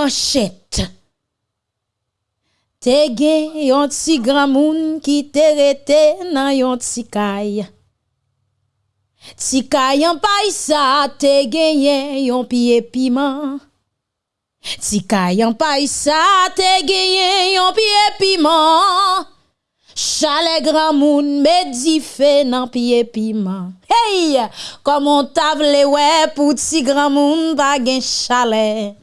manchette. Te gen yon ti grand moun qui te rete nan yon ti kay. Ti kay yon paisa te gen yon pied piment. Ti kay yon paisa te gen yon pied piment. Chalet grand moun me di fe nan pied piment. Hey, comment tavle ouais pour ti moun pa gen chalet.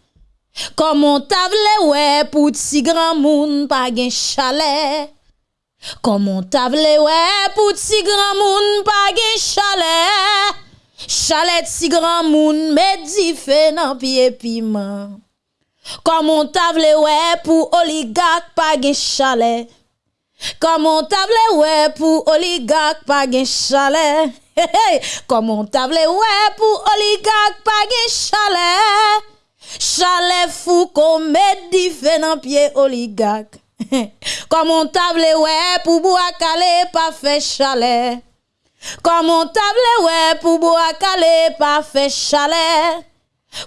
Koman tavle we pou ti gran moun pa gen chalet? Koman tavle we pou ti gran moun pa gen chalet? Chalet ti gran moun medife nan piye piman. Koman tavle we pou oligak pa gen chalet? Koman table wè pou oligak pa gen chalet? Koman table wè pou oligak pa gen chalet? Chalet fou di fait dans pied oligarque. Comment table ouais pour bois calé pas fait chalet. Comment table ouais pour bois calé pas fait chalet.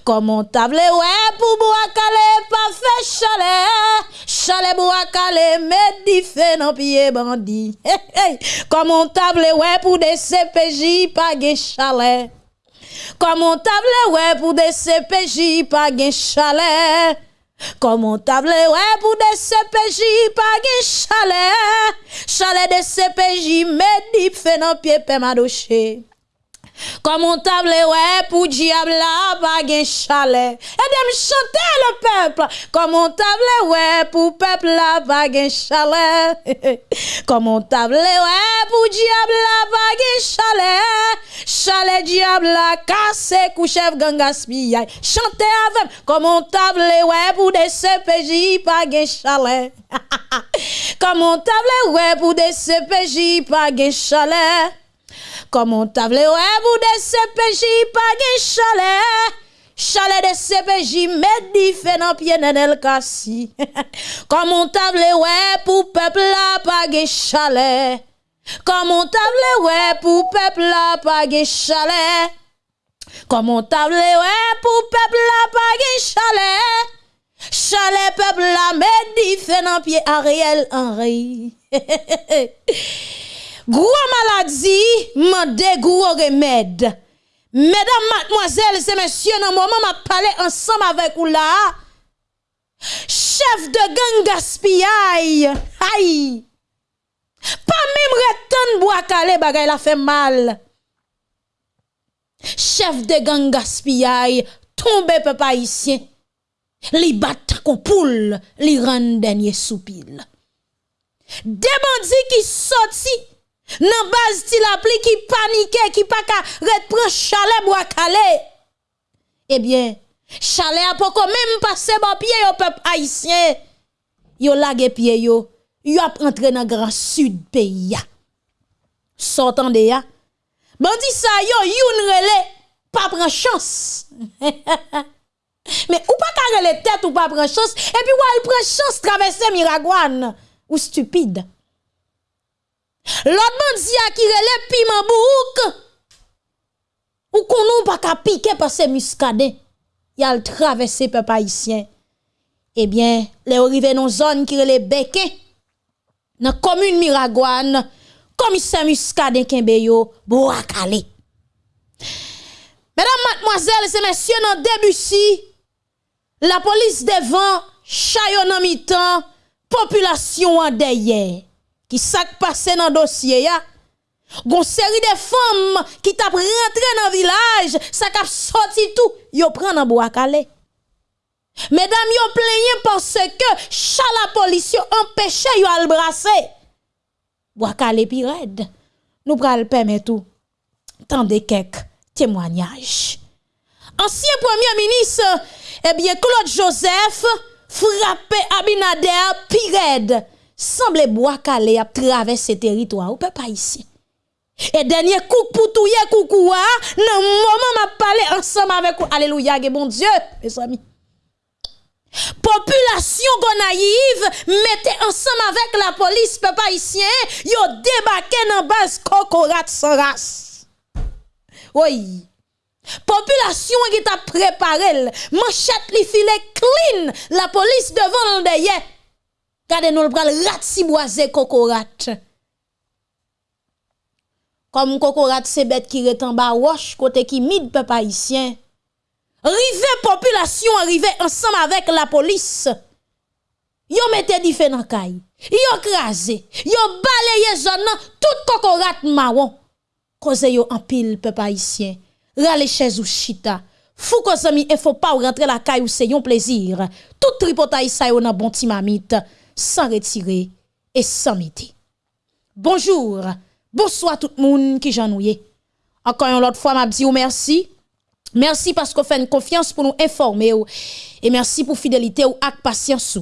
Comment table ouais pour bois calé pas fait chalet. Chalet bois calé di fait dans pied bandit. Hey. Comment table ouais pour des CPJ pas chalet. Koman table wè pou de CPJ pa gen chalè Koman table wè pou de CPJ pa gen chalè Chalè de CPJ medip fè nan pie pe madoche madoché. Comment table ouais pour diable pas gen chalet. Et me chanter le peuple. Comment table ouais pour peuple pas gen chalet. Comment table ouais pour diable pas gen chalet. Chalet diable cassé couchef gang gaspillage. Chantez avec. Comment table ouais pour des CPJ pas gen chalet. Comment table ouais pour des CPJ pas gen chalet. Comment table ouais pour des CPJ pas gen chalet. Chalet de CPJ met di fait dans pied nenel kassi. Comment table ouais pour peuple là pas chalet. Comment table ouais pour peuple là pas gen chalet. Comment table ouais pour peuple là pas chalet. Chalet peuple là met di fait pied Ariel Henry. Gros maladie, mande gros remède. Mesdames, mademoiselles et messieurs, dans le moment m'a parlé ensemble avec vous là, chef de gang gaspillage, aïe, pas même retan bois calé bagay la fait mal. Chef de gang gaspillage, tombe peuple haïtien, li bat kon poule, li rend dernier soupil. Des bandits qui sorti, nan base ti la pli qui panique, qui pas ka reprend chalet bois calé. Eh bien, chalet a pas même passé bon pied au peuple haïtien. Yo lage pied yo, yo ap rentre dans grand sud pays ya. Sortant de ya. Bandi sa yo youn rele, pas prend chance. Mais ou pas ka rele tête ou chance et puis ou elle prend chance traverser Miragouane ou stupide. L'autre bandi a qui rele piment bouk. Ou qu'on nou pas ka piquer par ces muscadins. Y a traverser peuple haïtien. Eh bien, les arrivé dans zone qui rele Béquin. Dans commune Miragouane, commissaire muscadin Kembeyo, Boakale. Mesdames, mademoiselles et messieurs, dans début si, la police devant chayon en mi-temps, population en derrière. Qui sak passé dans dossier ya? Gon série de femmes qui tap rentré dans village, ça kap sorti tout, yo prend dans Boakale. Mesdames, yo plaignent parce que chat la police yo empêché brasser. Boakale pi red. Nous pral permettre tout. Tendez quelques témoignages. Ancien premier ministre, eh bien, Claude Joseph, frappé Abinader pi red. Semble Boakale a traversé territoire, ou peut pas ici. Et dernier coup pour touyer coucou, nan moment m'a parlé ensemble avec vous. Alléluia, bon Dieu, mes amis. Population gonaïve mettez ensemble avec la police peuple haïtien, yo débarqué dans base cocorat sans race. Oui. Population qui t'a préparé, manchette li file clean, la police devant derrière. Gardez nous le bras rat si boisé cocorat. Comme cocorat c'est bête qui est en bas roche côté qui mid peuple haïtien. Rive population arrivé ensemble avec la police. Yo mette di fait dans kay. Yo krasé, yo balayé zone tout cocorat marron. Cause yo en pile peuple haïtien rale chez ou chita. Fou ko zami e faut pas rentrer la caille ou c'est un plaisir. Tout tripotaille ça yo nan bon timamite sans retirer et sans midi. Bonjour, bonsoir tout le monde qui j'ennuie. Encore une autre fois m'a dit merci. Merci parce que vous faites confiance pour nous informer et merci pour fidélité ou ak patience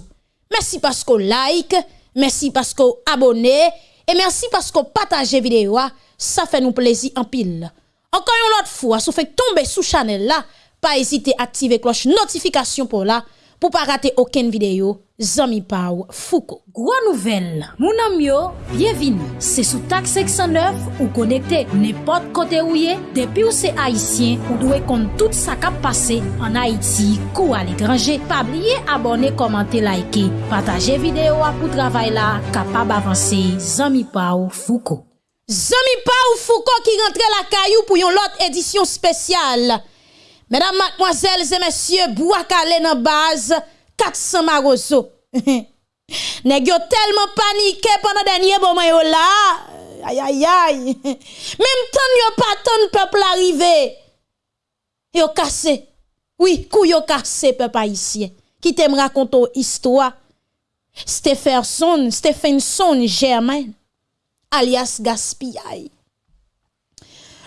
Merci parce que like, merci parce que abonnez et merci parce que partagez vidéo. Ça fait nous plaisir en pile. Encore une autre fois, si vous faites tomber sous channel là, pas hésiter à activer cloche notification pour là, pou pa rate oken videyo, zami pa ou fouko. Gwa nouvel, mounan myo, bienvin. Se sou tak 609 ou konekte nepot kote ou ye, depi ou se Haitien ou dwe kont tout sa kap pase an Haiti kou al ekranje. Pabliye abone, komante, laike, pataje videyo apou travay la, kapab avanse, zami pa ou fouko. Zami pa ou fouko ki rentre la kayou pou yon lot edisyon spesyal. Mesdames, mademoiselles et messieurs, Bouakale dans base 400 marozo. Nèg tellement paniqué pendant dernier moment yo là. Aïe aïe aïe. Même temps yo pas tant peuple arrivé. Yo cassé. Oui, kou yo cassé peuple haïtien. Qui t'aime raconter histoire. Stephenson, Stephenson Germain alias gaspillage.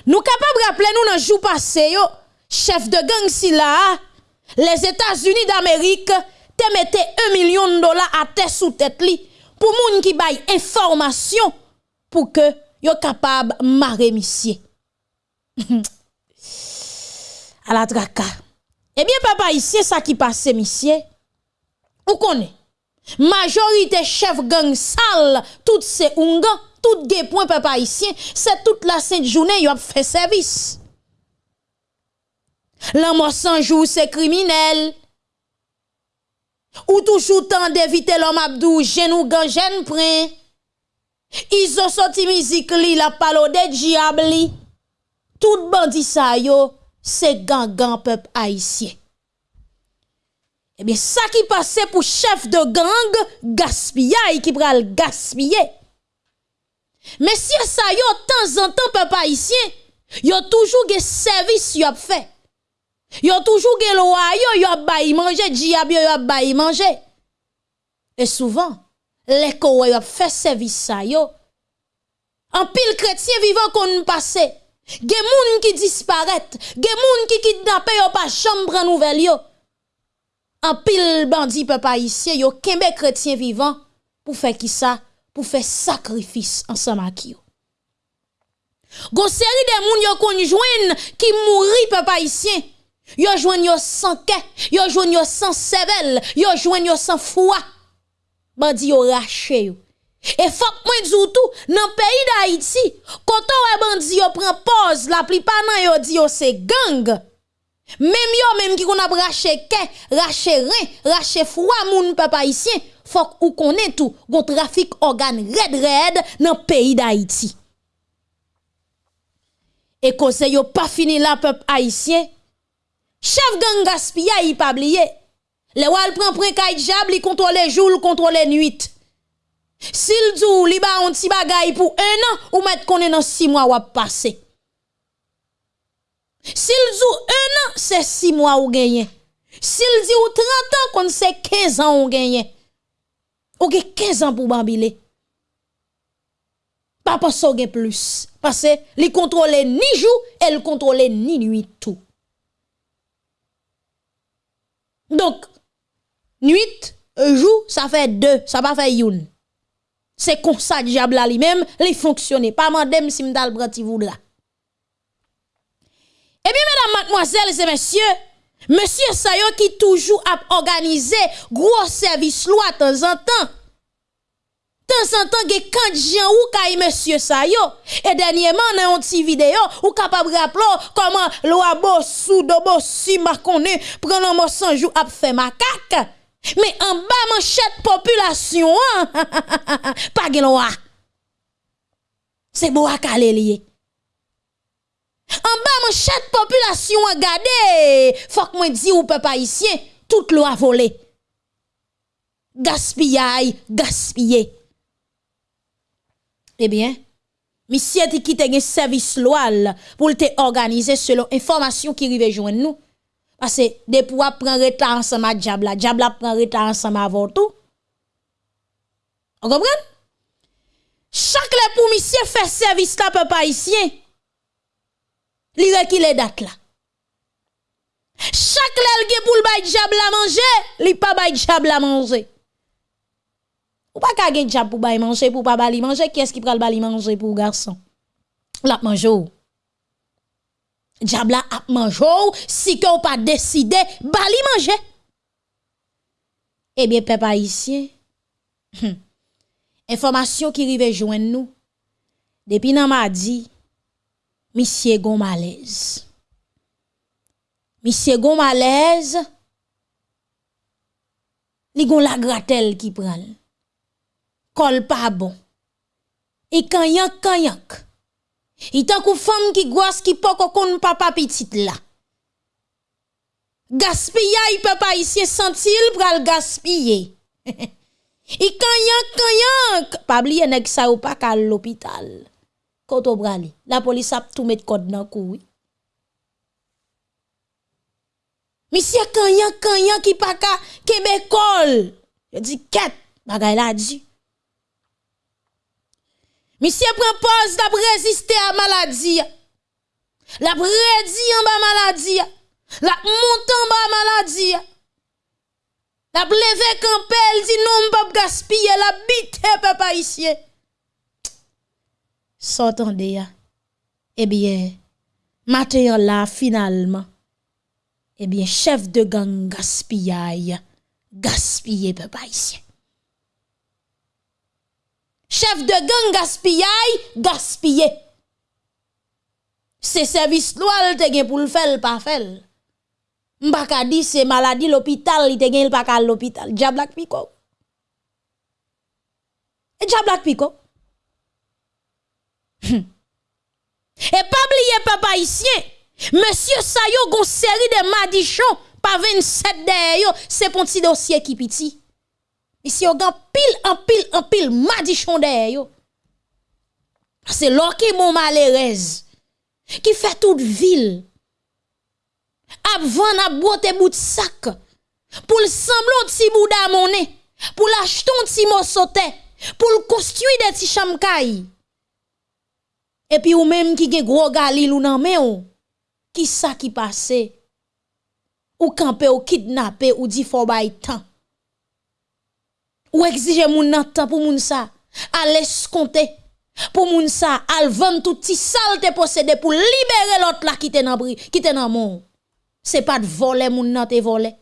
Nous capables rappeler nous dans jour passé yo, chef de gang si là, les États-Unis d'Amérique te mettaient un million de dollars à tête sous tête li pour moun qui baille information pour que yo capable marrer monsieur. à la traka. Eh bien papa ici ça qui passe monsieur. Ou connaît majorité chef gang sale toutes ces ungans tout des points papa ici, c'est toute la sainte journée y a fait service. La mort sans jour, c'est criminel. Ou toujours temps d'éviter l'homme Abdou, genou gan gen prin. Ils ont sorti musique li, la palo de diable Tout bandit sa yo, c'est gang gang peuple haïtien. Eh bien, ça qui passait pour chef de gang, gaspillage qui pral gaspiller. Mais si ça yo, temps en temps peuple haïtien, yo toujours des service yo fait. Yo toujours gen loyo yo bay manger, diable yo bay manger. Et souvent, les ko yo fait service ça yo. En pile chrétien vivant qu'on passe. Gen moun qui disparaît, gen moun qui kidnappé yo pas chambre nouvelle yo. En pile bandit peuple haïtien yo kembe chrétien vivant pour faire qui ça? Pour faire sacrifice ensemble avec eux. Gon série de moun yo konjouen qui mouri papa haïtien. Yo jouen yo sans ke, yo jouen yo sans sevel, yo jouen yo sans foi. Bandi yo raché yo. Et faut moi djou tout dans pays d'Haïti, quand on bandi yo prend pause, la plupart nan yo di yo c'est gang. Même yo même qui qu'on a raché ke, raché rein, raché foi moun papa haïtien, faut ou connaît tout, gon trafic organe red red dans pays d'Haïti. Et cause yo pas fini la peuple haïtien. Chef gang gaspilla yi pa bliye. Le wal pren prekay diable, li kontrole jour, li kontrole nuit. Sil djou li ba on ti bagay pou un an, ou met konen nan 6 mois wap passe. Sil djou un an, se 6 mois ou genyen. Sil di ou 30 an, kon se 15 an ou genyen. Ou ge 15 an pou bambile. Pa pa so gen plus. Pase li kontrole ni jou, el kontrole ni nuit tout. Donc, nuit, jour, ça fait deux, ça pas fait une. C'est comme ça, diable lui-même, il fonctionne. Pas mandem si m'dal branti voudra. Eh bien, mesdames, mademoiselles et messieurs, Monsieur Sayo qui toujours a organisé gros service loi de temps en temps. Temps en temps, gen quand Jean ou kay monsieur sa yo. Et dernièrement, dans une petite vidéo, ou capable rappeler comment loi bossou do bossi marconné prend un mot 100 jours a fait macaque. Mais en bas manchette population, pas gen loi. C'est beau à lié. En bas manchette population, regardez, faut que moi dis ou peuple haïtien, toute loi volée. Gaspillage, gaspiller. Eh bien, monsieur qui quitté un service loal pour te organiser selon information qui rive joindre nous. Parce que des pour prendre retard ensemble avec Diabla, Diabla prend retard ensemble avant tout. On comprend? Chaque le pour monsieur fait service là peuple haïtien. Li les dates là. Chaque lèl pour le bay Diabla manger, li pas bay Diabla manger. Ou pas ka gen diable pour bay manger pour pas bali manger, qui est-ce qui pral bali manger pour garçon? La manger. Diable a manger si que ou pas décidé bali manger. Eh bien peuple haïtien. Information qui rive joindre nous. Depuis nan mardi, monsieur gon malaise. Monsieur gon malaise. Li gon la gratel qui pral kol pa bon. E kanyak kanyak. I tan kou fam ki gwas ki poko kon papa pitit la. Gaspilla yi pe pa isye sentil pral gaspille. I kanyank kanyank. Pabli yon ek sa ou pa kal l'opital. Koto brali. La polis ap tou met kod nan kou. Misye kanyank kanyank ki pa ka kebekol. Yo di ket bagay la di. Misye pren pose la preziste a maladi ya. La predi an ba maladi ya. La montan ba maladi ya. La pleve kampel di non pap gaspille la bite pe pa isye. S'entende ya. Eh Ebyen, mater la finalman. Ebyen, eh chef de gang gaspillay. Gaspille pe pa isye. Chef de gang gaspillage, gaspiller. C'est service loi te gen pour le faire, pas faire. M'baka di c'est maladie l'hôpital, il te gen pas l'hôpital. Diablak piko. Et diablak piko. Et pas oublier papa ici, monsieur Sayo gon série de madichons, pas 27 derrière, c'est pour petit dossier qui petit. Ici, on a pile, en pile, en pile, madichon derrière. C'est l'or qui mon malheureuse, qui fait toute ville. Avant, a botte bout de sac, pour le semblant petit bout d'amone, pour l'acheter un petit morceau pour le construire des petits chamkay. Et puis, ou même qui gen gros galil ou nan men qui ça qui passe? Ou camper ou kidnapper ou dit faut bay temps ou exige moun nan pour moun sa, à l'escompter, pour moun sa, al vendre tout petit salte possédé pour libérer l'autre là qui te nan bri, qui te nan mon. C'est pas de voler moun nan te voler.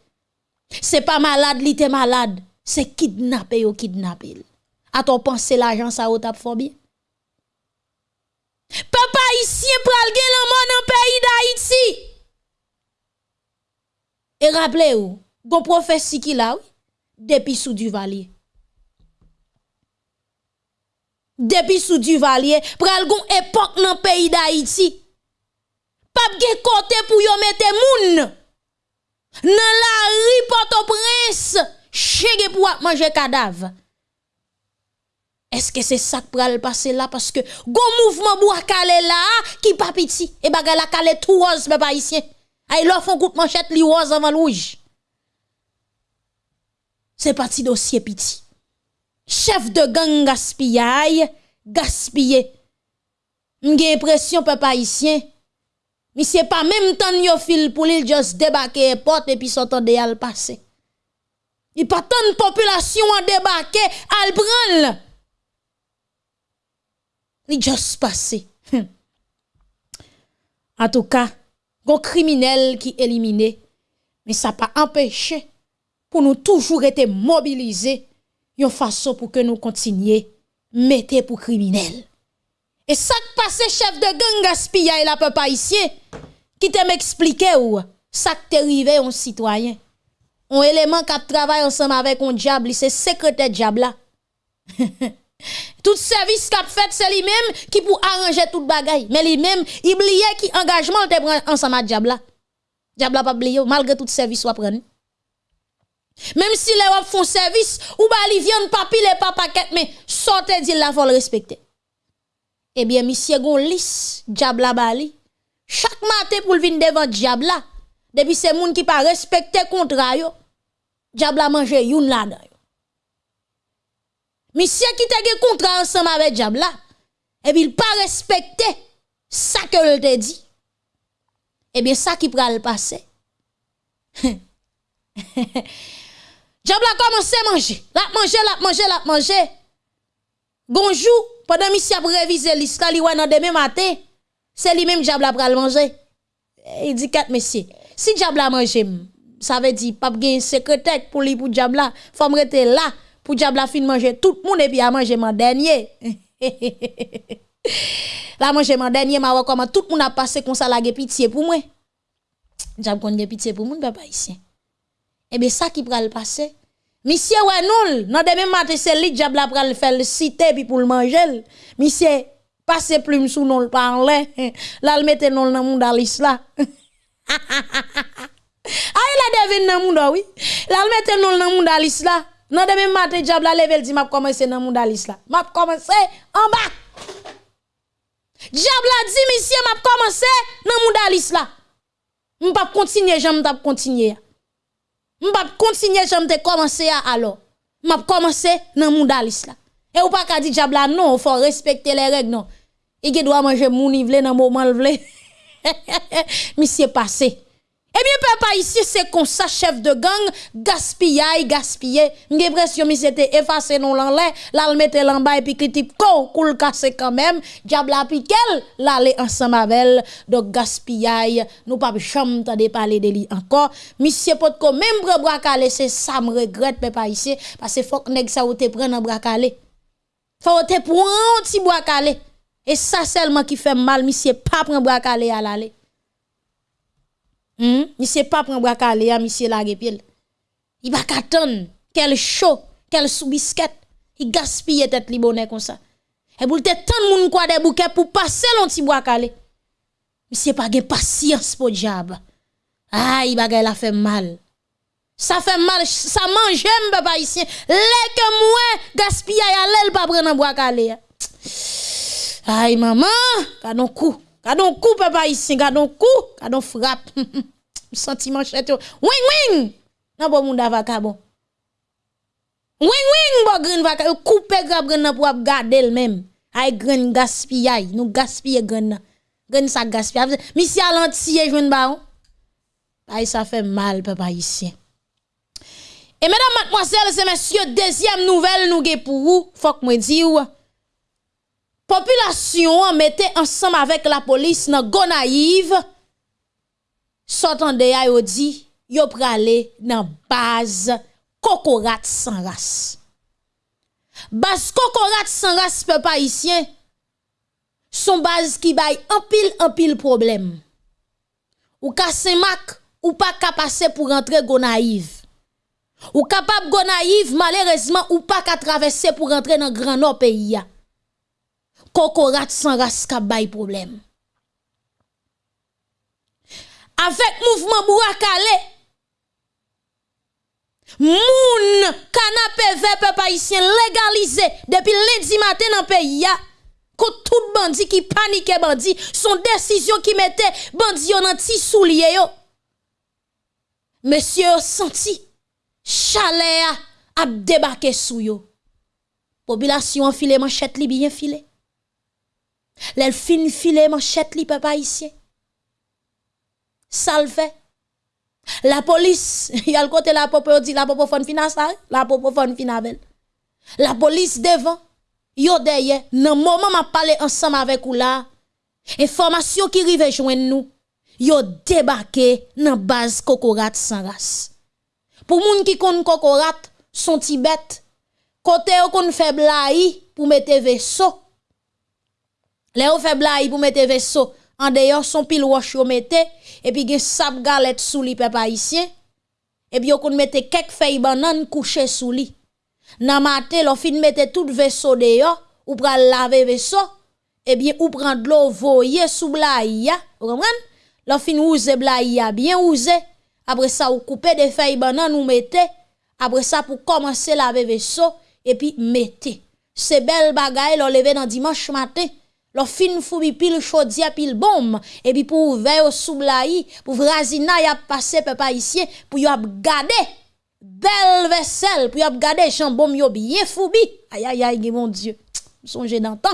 C'est pas malade li te malade, c'est kidnapper ou kidnapper. A ton penser l'argent ça ou tap fort? Papa ici pral gen l'homme dans pays d'Haïti. Et rappelez-vous, bon prophétie qui là, oui, depuis sous du valier depuis sous Duvalier, pral gon époque dans pays d'Haïti. Pas de côté pour yo mettre moun. Dans la rue Port-au-Prince, chege pour manger cadavre. Est-ce que c'est ça qui pral passer là parce que gon mouvement bois là qui pas petit et bagay la calé tout rose pas ici. Ay lo font coup manchette li rose avant rouge. C'est parti dossier petit chef de gang gaspillage, gaspiller. M'gè impression papa haïtien. Mais c'est pas même temps yo fil pour il juste débarquer porte et puis s'entendre al passer. Il pas tant de population à débarquer al prendre. Il juste passer. En tout cas, gon criminel qui éliminé, mais ça pas empêché pour nous toujours être mobilisés une façon pour que nous continuions mettez pour criminel. Et ça qui passe chef de gang gaspillage la peuple haïtien qui te m'expliquer ou ça qui arrivé un citoyen. Un élément qui travaille ensemble avec un diable, c'est secrétaire diable là. tout service qu'a fait c'est lui-même qui pour arranger toute bagaille mais lui-même il oubliait qui engagement te prend ensemble avec diable là. Diable pas oublié malgré tout service soit prendre. Même si les font service ou ba li viande papi les pas paquet mais sortez dit la le respecter. Eh bien monsieur gon lis diable la bali. Chaque matin pour venir devant diable là. Depuis c'est moun qui pas respecter contrat yo. Diable a mangé youn là dedans. Monsieur qui te contrat ensemble avec diable là. Et puis il pas respecter ça que le te dit. Eh bien ça qui pral passer. Diable a commencé à manger. La manger, la manger, la manger. Bonjour, pendant monsieur a révisé l'histoire, il dans demain matin, c'est lui-même diable a pral manger. Il dit quatre messieurs, si diable a mangé, ça veut dire pas un secrétaire pour lui pour diable là, faut rester là pour diable a fin manger tout le monde et puis a manger mon dernier. la manger mon dernier, ma comment tout le monde a passé comme ça la pitié pour moi. Diable kon pitié pour moi, papa ici. Eh bien ça qui pral passer Monsieur ouais non, demain matin c'est lui la pral faire le cité pour le manger. Monsieur passe plume sous non le parler. Là le mette non dans monde alis là. Ah il a devine dans monde oui. Là le mette non dans monde alis là. Non demain matin diable la level dit m'a commencer dans monde alis là. M'a commencer en bas. Diable a dit monsieur m'a commencer dans monde alis là. M'pa continuer, j'aime t'a continuer Mbap kontinye jom te komanse ya alo. Mbap komanse nan moun dalis la. E ou pa ka di diabla non, fò respekte le reg non. E Ige dwa manje moun i vle nan mouman vle. Misye pase. Eh bien, papa, ici, c'est comme ça, chef de gang, gaspillage, gaspiller. J'ai l'impression que c'était effacé non l'en là, le et puis critique, ko, cool cassé quand même. Diable a piqué, l'aller ensemble avec Donc, gaspillage, nous pas jamais de parler de lui encore. Monsieur Potko, même bras bracalé, c'est ça, me regrette, papa, ici, parce que faut que ça ou te prenne un bracalé. Faut te prendre un petit bracalé. Et ça seulement qui fait mal, monsieur, pas prendre bracalé à l'aller. Hmm? Monsieur pas prendre bras calé monsieur la pied. Il va qu'attendre quel chaud, quel sous-biscuit. Il gaspille tête li bonnet comme ça. Et pour te tant moun quoi des bouquets pour passer l'on petit bois calé. Monsieur pas gen patience pour diable. Aïe, bagay la fait mal. Ça fait mal, ça mange papa ici. Les que moi gaspille à l'aile pas prendre bois calé. Aïe maman, cadon coup. Gardons coup, papa, ici, gardons coup, gardons frappe. Sentiment chète. Wing, wing! Non, bon, moun avaka bon. Wing, wing, bon, green vaka. Coupe grab green pour garder le même. Ay green gaspillage. Nous gaspiller green. Green ça gaspille. Monsieur Alantier, jouen baron. Ay, ça fait mal, papa, ici. Et mesdames, mademoiselles et messieurs, deuxième nouvelle nous pour vous. Faut que moi dire Populasyon mette ansam avèk la polis nan Gonaiv, sotan de ya yo di, yo prale nan baz kokorat san ras. Baz kokorat san ras pe pa isyen, son baz ki bay anpil-anpil problem. Ou ka semak, ou pa ka pase pou rentre Gonaiv. Ou kapap Gonaiv, malerezman, ou pa ka travesse pou rentre nan gran nou peyi ya. Kokorat sans race ka problème. Avec mouvement Bourakale, moun canapé vert peuple haïtien légalisé depuis lundi matin dans pays que tout bandit qui panique bandit son décision qui mettait bandit dans ti soulier yo. Monsieur senti chalet a débarqué sou yo. Population filé manchette li bien filé. Les fin manchette li papa ici. Ça le fait. La police, y a le côté la popo dit la popo fon finance la popo fon finavel. La police devant, yo derrière, nan moment m'a parlé ensemble avec ou là, information qui rive joindre nous, yo débarqué dans base Kokorat sans race. Pour moun qui connaît Kokorat, son tibet, Côté ou qu'on fait blaï pour mettre vaisseau. Les ou fait blaï pour mettre vaisseau. En dehors son pile wash yo mette et puis gen sap galette sous li peuple haïtien. Et puis qu'on mette quelques feuilles banane couché sous li. Nan matin, l'on fin mette tout vaisseau dehors ou pral laver vaisseau et bien ou prendre l'eau voyer sous blaï vous comprenez? L'on fin ouze blaï bien ouze. Après ça ou couper des feuilles banane ou mettez après ça pour commencer laver vaisseau et puis mettez. C'est belle bagaille l'on lever dans dimanche matin. Fin foubi pile chaudia pile bombe et puis pour ouvrir au soublaï pour vrasina y a passé peuple ici pour y a garder belle vaisselle pour y a garder jambon yo bien foubi. Aïe aïe aïe mon Dieu. Songez d'antan.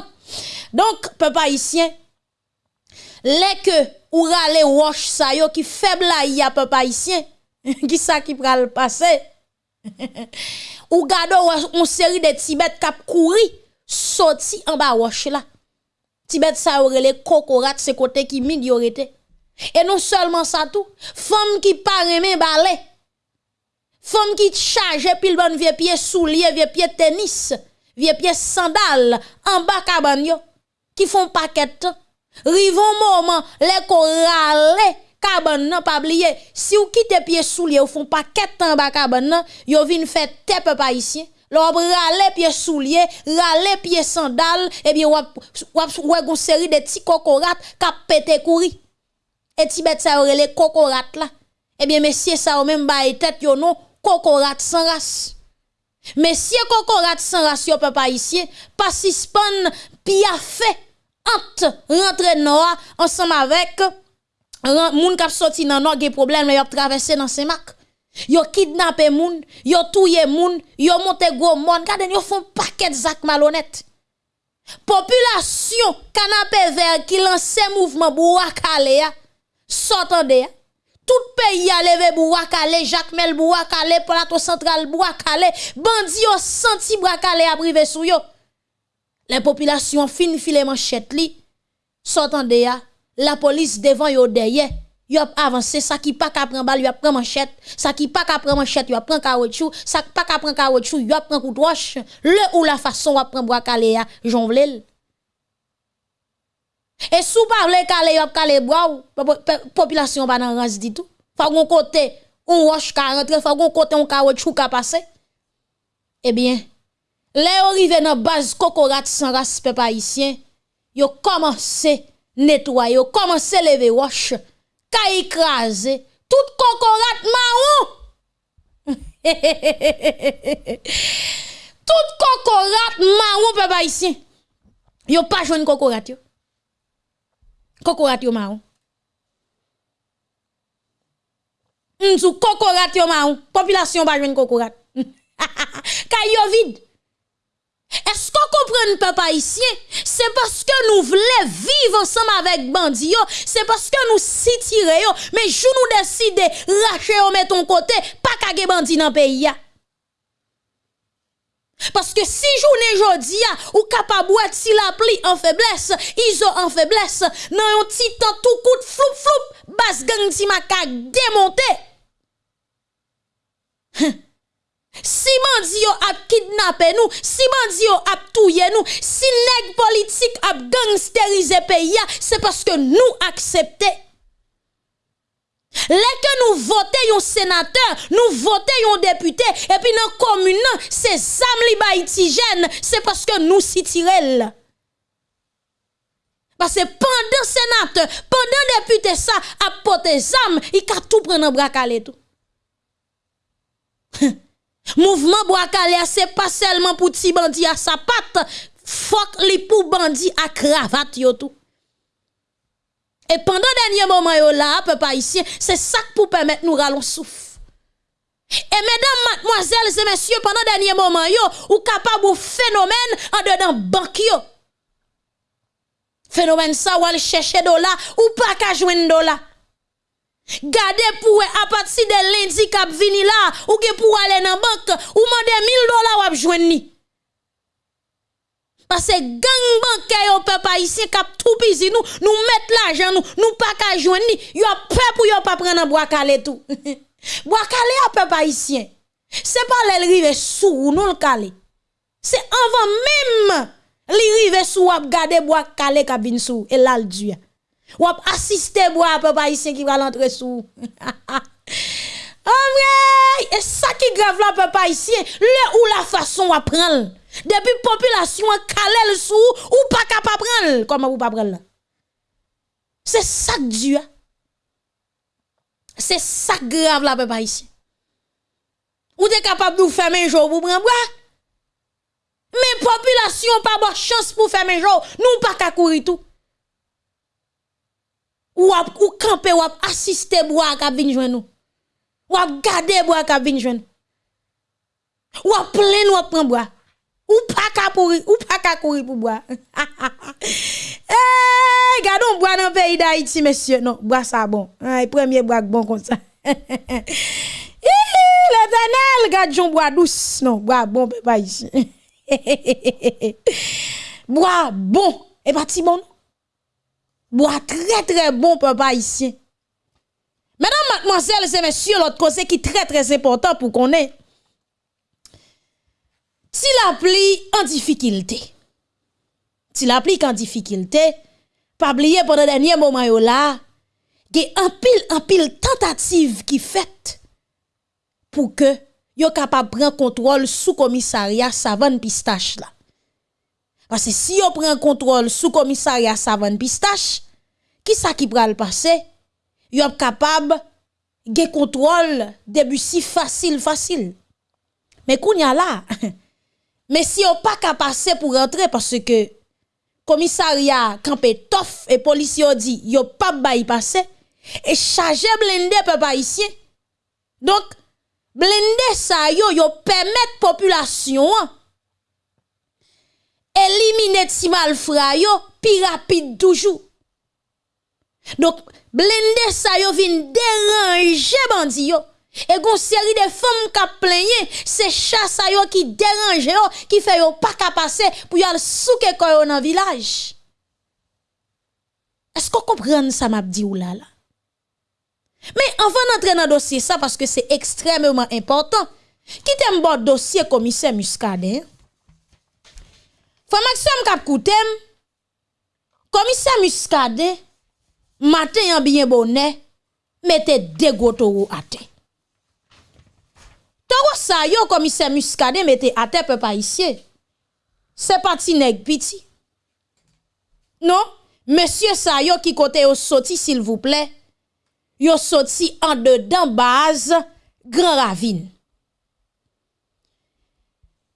Donc peuple haïtien les que ou rale wash sa yo qui faible y a peuple haïtien qui ça qui pral passer ou gado on série de tibet k'ap kouri sorti en bas wash là Tibet sa aurait les cocorat c'est côté qui mid yorete. Et non seulement ça tout, femme qui parle men balai. Femme qui charge pile bon vieux pied soulier, vieux pied tennis, vieux pied sandal en bas cabanyo qui font paquet. Rivon moment les ko rale caban nan pas oublier si ou quitte pied soulier ou font paquet en bas caban nan, yo vinn fait tête ici. L'on rale pied soulier, rale pied sandal, et bien wap wap une série de petits cocorat qui pété couri. Et Tibet ça aurait les cocorat là. Eh bien messieurs ça même bail tête yo non? Cocorat sans race. Messieurs cocorat sans race yo papa ici, pas suspend pia fait entre rentrer noir ensemble avec moun k'ap sorti nan non gen problème mais y a traversé dans ces marques. Yo kidnappé moun, yo touye moun, yo monté gros monde, Regardez, yo font paquet zak malhonnête. Population canapé vert qui lance mouvement Bouakale ya, s'entendez Tout pays a levé Bouakale, Jacques Mel Bouakale, plateau central Bouakale, bandi yo senti Bouakale a privé sou yo. Les populations fin filet manchette li, s'entendez ya, la police devant yo derrière Yo avancé, ça qui pas qu'à prendre balle, yo a prendre manchette, ça qui pas qu'à prendre manchette, yo a prendre caoutchouc, ça pas qu'à prendre caoutchouc, yo a prendre coup de roche, le ou la façon va prendre bois calé a, jonvlel. Et sous parler calé, yo calé bois, population pas dans tout. Faut gon côté, on roche ka rentrer, faut gon côté on caoutchouc ka passer. Eh bien, les arrivé dans base cocorat sans respect haïtien, yo commencé nettoyer, yo commencé lever roche ka écrasé, tout cocorate marron. tout cocorate marron papa ici. Yo pas joine cocorate yo. Cocorate yo marron. M'sou cocorate yo marron, population pas joine cocorate. Kay yo vide. Esko kompren pe pa isye? Se paske nou vle vive ansam avek bandi yo, se paske nou sitire yo, men jou nou deside rache yo meton kote, pa kage bandi nan peyi ya. Paske si jounen jodi ya, ou kapabouet si la pli an feblesse, izo an feblesse, nan yon titan tou kout floup floup, bas gang ti makak demonte. Heh. Si bandi yo ap kidnappé nous, si bandi yo ap nous, si nèg politique ap gangsteriser pays, c'est parce que nous acceptons. Que nous votons un sénateur, nous votons un député, et puis dans commune, c'est Sam li c'est parce que nous sitirel. Parce que pendant sénateur, pendant député ça, a poté Sam, il a tout prendre en bras tout. Mouvement Boakale, c'est pas seulement pour ti bandi à sa patte, fuck li pour bandi à cravate yo tout. Et pendant dernier moment yo là, peuple ici, c'est ça pour permettre nous rallons souffle. Et mesdames, mademoiselles et messieurs, pendant dernier moment yo, ou capable de phénomène en dedans banque yo. Phénomène ça ou aller chercher dollar ou pas qu'à joindre dollar. Gardez pour à partir de lundi cap vini là ou que pour aller dans banque ou demander 1000 dollars ou joindre parce que gang bancaire yo peuple ici cap tout pisi nous nous mettre l'argent nous nous pas ka joindre yo peur pour yo pas prendre bois calé tout bois calé a peuple haïtien c'est pas le rive sous nous le calé C'est avant même li rive sou ap gade bois calé cabine sou et là le. Ou ap assister bois papa ici qui va l'entrer sou. Ah et ça qui grave là papa ici, le ou la façon à prendre. Depuis population calé le sou ou pas capable prendre comment ou pas prendre C'est ça Dieu. C'est ça grave là papa ici. Ou t'es capable de vous faire un jour pour prendre mais population pas bonne chance pour faire mes jours, nous pas courir tout. Ou ap ou camper ou ap assister bois ka joindre nous. Ou ap garder bois ka joindre. Ou ap plein ou ap prend bois. Ou pas courir, ou pas qu'à courir pour boire. eh, gardons bois dans pays d'Haïti, monsieur. Non, bois ça bon. Ah, premier bois bon comme ça. L'éternel, garde bois douce. Non, bois bon, pas ici. Bois bon, et pas si bon. bois très très bon papa ici. Mesdames, mademoiselles et messieurs, l'autre conseil qui est très très important pour qu'on ait. Si l'appli en difficulté, si l'appli en difficulté, pas oublier pendant le dernier moment là, il y a un pile, un pile tentative qui fait pour que yo capable prendre contrôle sous commissariat Savane Pistache là. Parce que si yo prend contrôle sous commissariat Savane Pistache, qui ça qui pral passer? Yo capable de contrôle si facile facile. Mais kounya là, mais si yo pas capable passer pour rentrer parce que commissariat campé tof et policier dit yo pas bay passer et charger blindé peuple haïtien. Donc blende sa yo yo permettre population éliminer ti malfra yo plus rapide toujours. Donc blende sa yo vin déranger bandi yo. Et gon série de femmes qui plaigné, c'est chasse yo qui dérange yo, qui fait yo pas qu'à passer pour y aller souke koyo dans village. Est-ce qu'on comprend ça m'a dit ou là là? Mais avant d'entrer dans dossier, ça, parce que c'est extrêmement important, qui t'aime bon dossier commissaire Muscadet? Faut Maxime Cap Koutem, commissaire Muscadet, matin yon bien bonnet, mettez deux gotoro à terre. Toro sa yo commissaire Muscadet mettez à terre peuple haïtien. C'est parti nèg piti. Non, monsieur sa yo qui côté au sorti s'il vous plaît. Yo sorti en dedans base Grand Ravine.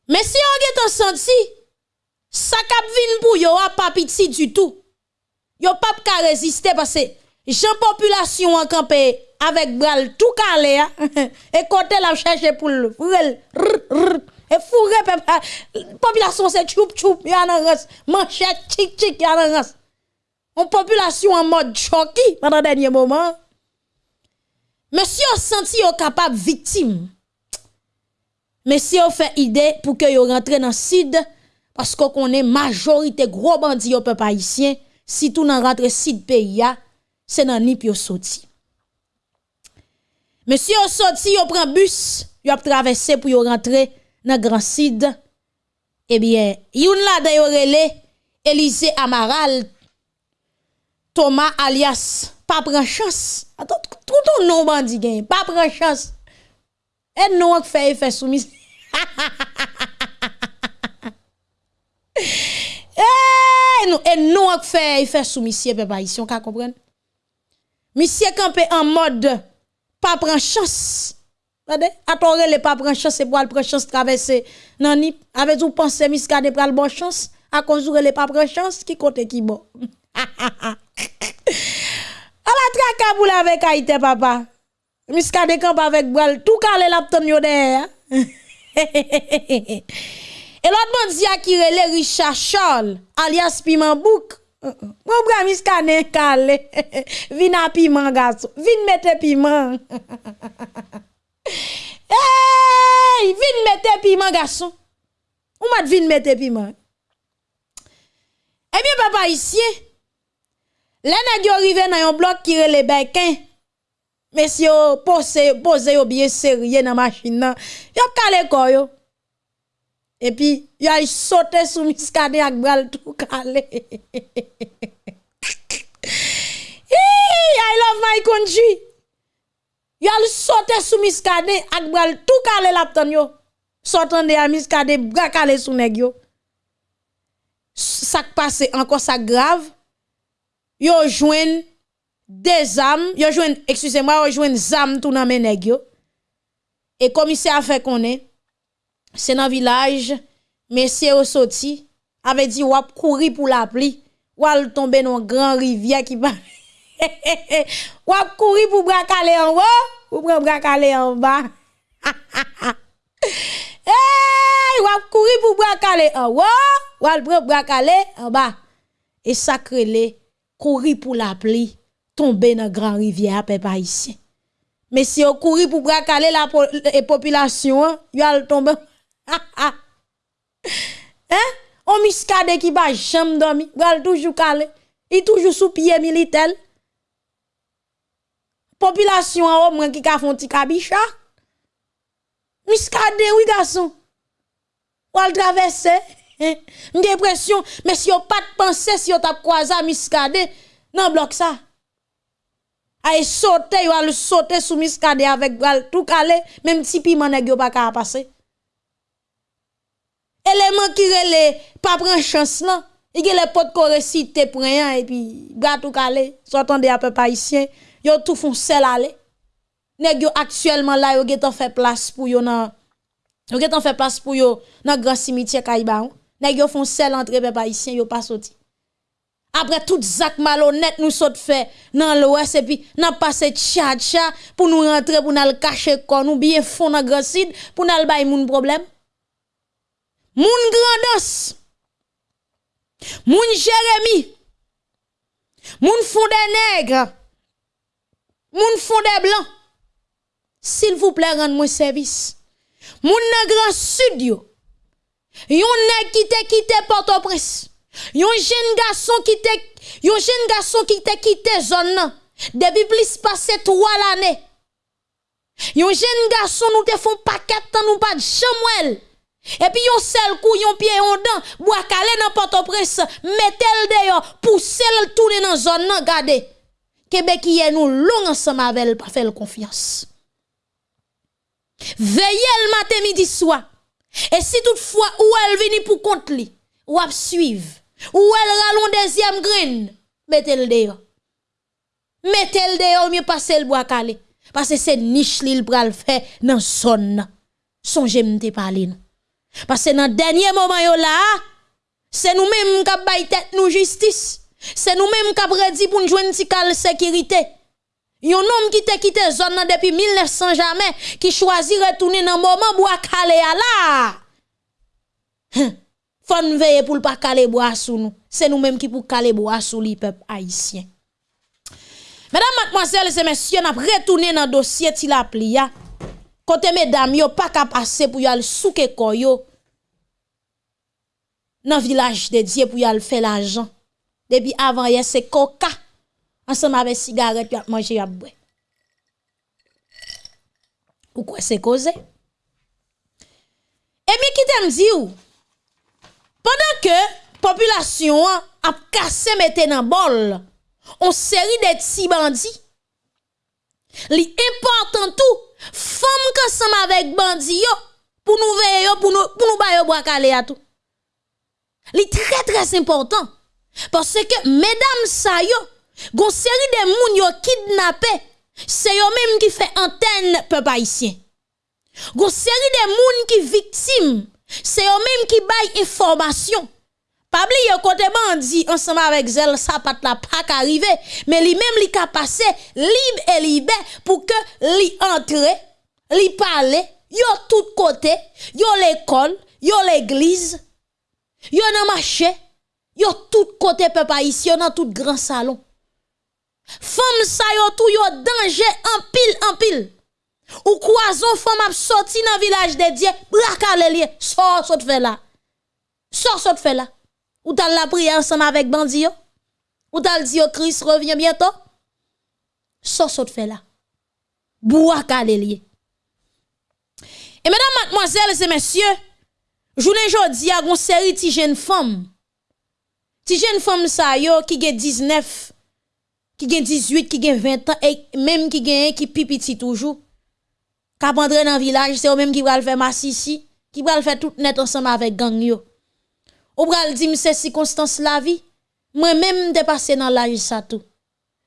Mais si on get senti, ça cap vin pour yo a pas piti du tout. Yo pas ka résister parce que jean population en campé avec bral tout calé hein. et côté la chercher pour le et fourré population c'est choup choup y a manchette tic tic y a on population en mode choqué pendant dernier moment. Monsieur senti yo capable victime? Monsieur fait idée pour que yo rentre dans sud parce qu'on connaît majorité gros bandits au peuple haïtien si tou nan rentre sit pe ya, se nan nip yo soti. Men si yo soti, yo pren bus, yo ap travesse pou yo rentre nan gran sid, ebyen, eh yon la dayo rele, Elize Amaral, Thomas alias, pa pren chans, aton, trouton nou bandi gen, pa pren chans, et nou ak feye fè soumis, ha ha ha ha ha ha ha, eee, eh, non, et non fait effet soumis, papa ici, on comprendre? Monsieur campé en mode pas prendre chance. Regardez, attendez les pas prendre chance, c'est pour prendre chance traverser nan ni avec vous pensez miskade pral bon chance? À cause les pas prendre chance qui côté qui bon? A la traka pour avec Haïti, papa. Miska de camp avec bral, tout calé l'apton yo derrière. E lot bandi a kirele Richard Charles, alias Piman Bouk. Mwen bramis kanen kale, vin a piman gaso, vin mette piman. hey, vin mette piman gaso. Ou mat vin mette piman. Eh Ebyen papa isye, lè nè gyo rive nan yon blok kirele Bekin, mesyo pose, pose yo biye serye nan masin nan, yop kale koyo. Et puis, il a sauté sous Miskade avec bral tout calé. I love my country. Il a sauté sous Miskade avec bral tout calé l'apton yo. Sortant de Miskade bras calé sous nèg yo. Ça passe encore ça grave. Yo joine des âmes, yo joine excusez-moi, yo joine zam tout dans mes nèg yo. Et commissaire a fait qu'on est c'est dans village monsieur au sorti avait dit wap courir pour la pluie al tomber dans grand rivière qui va wap courir pour bracaler en haut ou bracaler en bas hey wap courir pour bracaler en haut al bracaler en bas et sacré courir pour la pluie tomber dans grand rivière peuple haïtien mais si on courir pour bracaler la population, il tomber hein? Eh? On miskade qui va jamais dormir, il toujours calé, il toujours sous pied militaire. Population en moins qui ka font petit cabicha. Miskade oui garçon. Ou traverser. Mwen gen presyon, men si yo pat panse si yo tap kwa za miskade, nan blok sa. A e sote, yo al sote sou miskade avek bral tou kale, men mti pi man e gyo baka apase. Élément qui relè pas prendre chance là. Il y a les potes qu'on récite pour rien et puis tout calé. Sortant des peu haïtien yo tout font sel aller. Nèg yo actuellement là yo get fait place pour yo nan yo get fait place pour yo dans grand cimetière Kaiba nèg yo font sel entre peuple haïtien yo pas sorti. Après tout zak malhonnête nous saute fait dans l'ouest et puis n'a passé tcha tcha pour nous rentrer pour nous cacher quoi nous bien fond dans grand sud pour nous bay moun problème Moun Grandos, Moun Jérémy, Moun Fondé Nègre, Moun Fondé Blanc, s'il vous plaît, rendez-moi service. Moun Grand Sud, yo, yon nèg qui te quitté Port-au-Prince, yon jeune garçon qui te, yon jeune garçon quitté zone nan, depuis plus passé trois l'année. Yon jeune garçon nous te font paquet nous pas de chamouel. Et puis yon seul coup, yon pied yon dent, bois calé dans Port-au-Prince, mettez dehors, poussez le tourner dans zone nan, gade. Québec y nous long ensemble avec pas faire confiance. Veillez le matin midi soir. Et si toutefois ou elle vini pour compte li, ou ap suivre, ou elle ralon deuxième grain, mettez le dehors. Mettez le dehors, mieux passer le bois calé. Parce que c'est niche li pral fait dans zone. Songez m'te parler nous. Parce que dans le dernier moment c'est nous-mêmes qui avons tête nous justice. C'est nous-mêmes qui avons dit pour nous jouer une sécurité. un homme qui t'a quitté zone depuis 1900 jamais, qui choisit retourner dans le moment bois calé là. Hein? Faut nous veiller pour pas caler bois sous nous. C'est nous-mêmes qui pour caler bois sous les peuple haïtien. Mesdames, mademoiselles et messieurs, nous retourné dans le dossier de Kote medam yo pa ka pase pou yo al souke koyo. Nan vilaj de diye pou yo al fe la jan. Depi avan ye se koka. Ansan ma ve sigaret yo ap manje yo ap bwe. Ou kwen se koze? E mi ki tem di ou? Pendan ke populasyon ap kase mette nan bol, on seri de ti bandi, li important ou Femme ensemble avec bandi pour nous veiller pour nous pour nous bailler bois calé à tout. C'est très très important parce que mesdames sa yo gon série de moun yo kidnappé c'est yo même qui fait antenne peuple haïtien. Gon série de moun qui victime c'est yo même qui baille information. Pas oublier côté bandi ensemble avec zel ça pas la pas arriver mais lui même li ka passer libre et libre pour que li entre li parle yo tout côté yo l'école yo l'église yo nan marché yo tout côté peuple haïtien dans tout grand salon. Femme sa yo tout yo danger en pile en pile. Ou croison femme a sorti dans village de Dieu brakale lié sort sort fait là. Sort sort fait là ou t'as la prière ensemble avec bandi Ou t'as dit Christ revient bientôt? Ça saute fait là. Boua lié. Et mesdames, mademoiselles et messieurs, Jounen jodi a gon seri ti jen fom. Ti jen fom sa yo ki gen 19, ki gen 18, ki gen 20 an, e menm ki gen ki pipiti toujou. Ka pandre nan vilaj, se yo menm ki pral fè masisi, ki pral fè tout net ansama avèk gang yo. Ou pral di mse si konstans la vi, mwen menm de pase nan laj sa tou.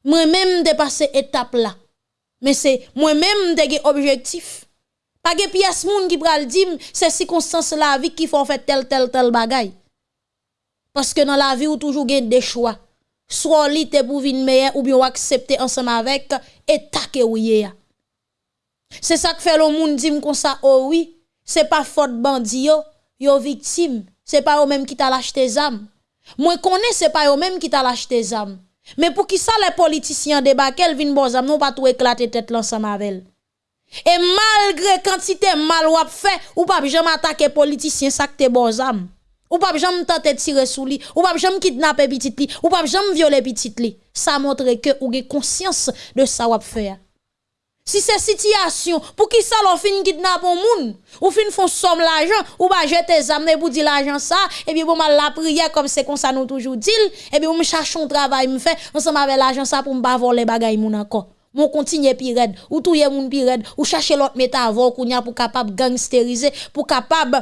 Mwen menm de pase etap la. Men se mwen menm de ge objektif. Pa ge piyas moun ki pral dim, se si konstans la vi ki fò fè tel tel tel bagay. Paske nan la vi ou toujou gen de chwa. Swa li te pou vin meye ou bi ou aksepte ansama avek, etake ou ye ya. Se sa k fè lo moun dim kon sa ouwi, se pa fote bandi yo, yo viktim, se pa yo menm ki ta lache te zam. Mwen konen se pa yo menm ki ta lache te zam. Men pou ki sa le politisyen debakel vin bo zam, nou pa tou eklate tet lan sa mavel. E malgre kantite mal wap fe, ou pa bi jam atake politisyen sakte bozam. Ou pa bi jam tante tire sou li, ou pa bi jam kidnap e bitit li, ou pa bi jam viole bitit li. Sa montre ke ou ge konsyans de wap fe ya. Si se sityasyon, pou ki sa lo fin kidnap ou moun, ou fin fon som l'ajan, ou ba jete zamne pou di l'ajan sa, ebi pou ma la priye kom se kon sa nou toujou dil, ebi pou m chachon travay m fe, ansan ma ve l'ajan sa pou m ba vol le bagay moun anko. Moun kontinye pi red, ou touye moun pi ou chache lot meta avon kounya pou kapab gangsterize, pou kapab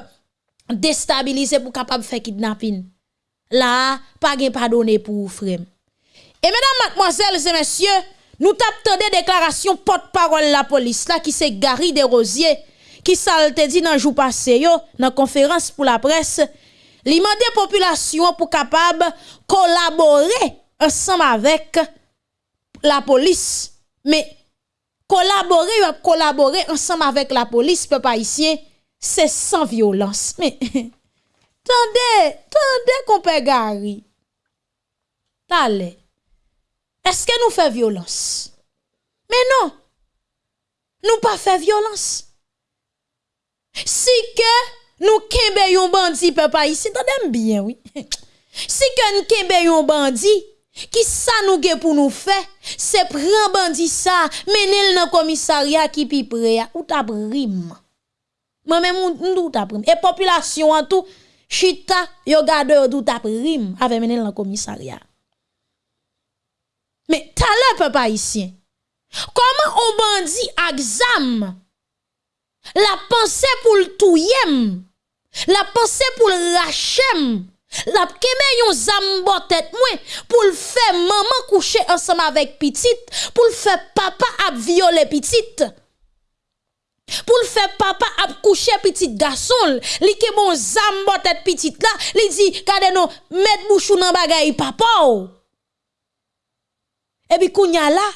destabilize, pou kapab fe kidnapin. La, pa gen padone pou ou frem. E menan matmwazel se mensyo, nou tap tande deklarasyon pot parol la polis la ki se gari de rozye, ki salte di nan jou pase yo, nan konferans pou la pres, li mande populasyon pou kapab kolabore ansam avek la kolaborè ou ap kolaborè ansam avèk la polis pe pa isye, se san violans. Me, tande, tande kompe gari. Tale, eske nou fe violans? Me non, nou pa fe violans. Si ke nou kembe yon bandi pe pa isye, tande mbyen, oui. Si ke nou kembe yon bandi, Ki sa nou ge pou nou fe, se pren bandi sa, menel nan komisarya ki pi pre ya, ou ta brim. Mwen men moun nou ta brim. E populasyon an tou, chita yo dou ta brim, ave menel nan komisarya. Me tala pe pa isyen, koman ou bandi aksam, la pense pou l touyem, la pense pou l rachem, La keme yon zambotet mwen pou l fe maman kouche ansama vek pitit, pou l fe papa ap viole pitit, pou l fe papa ap kouche pitit gason, li ke bon zambotet pitit la, li di kade nou met bouchou nan bagay papa ou? Ebi kounya la,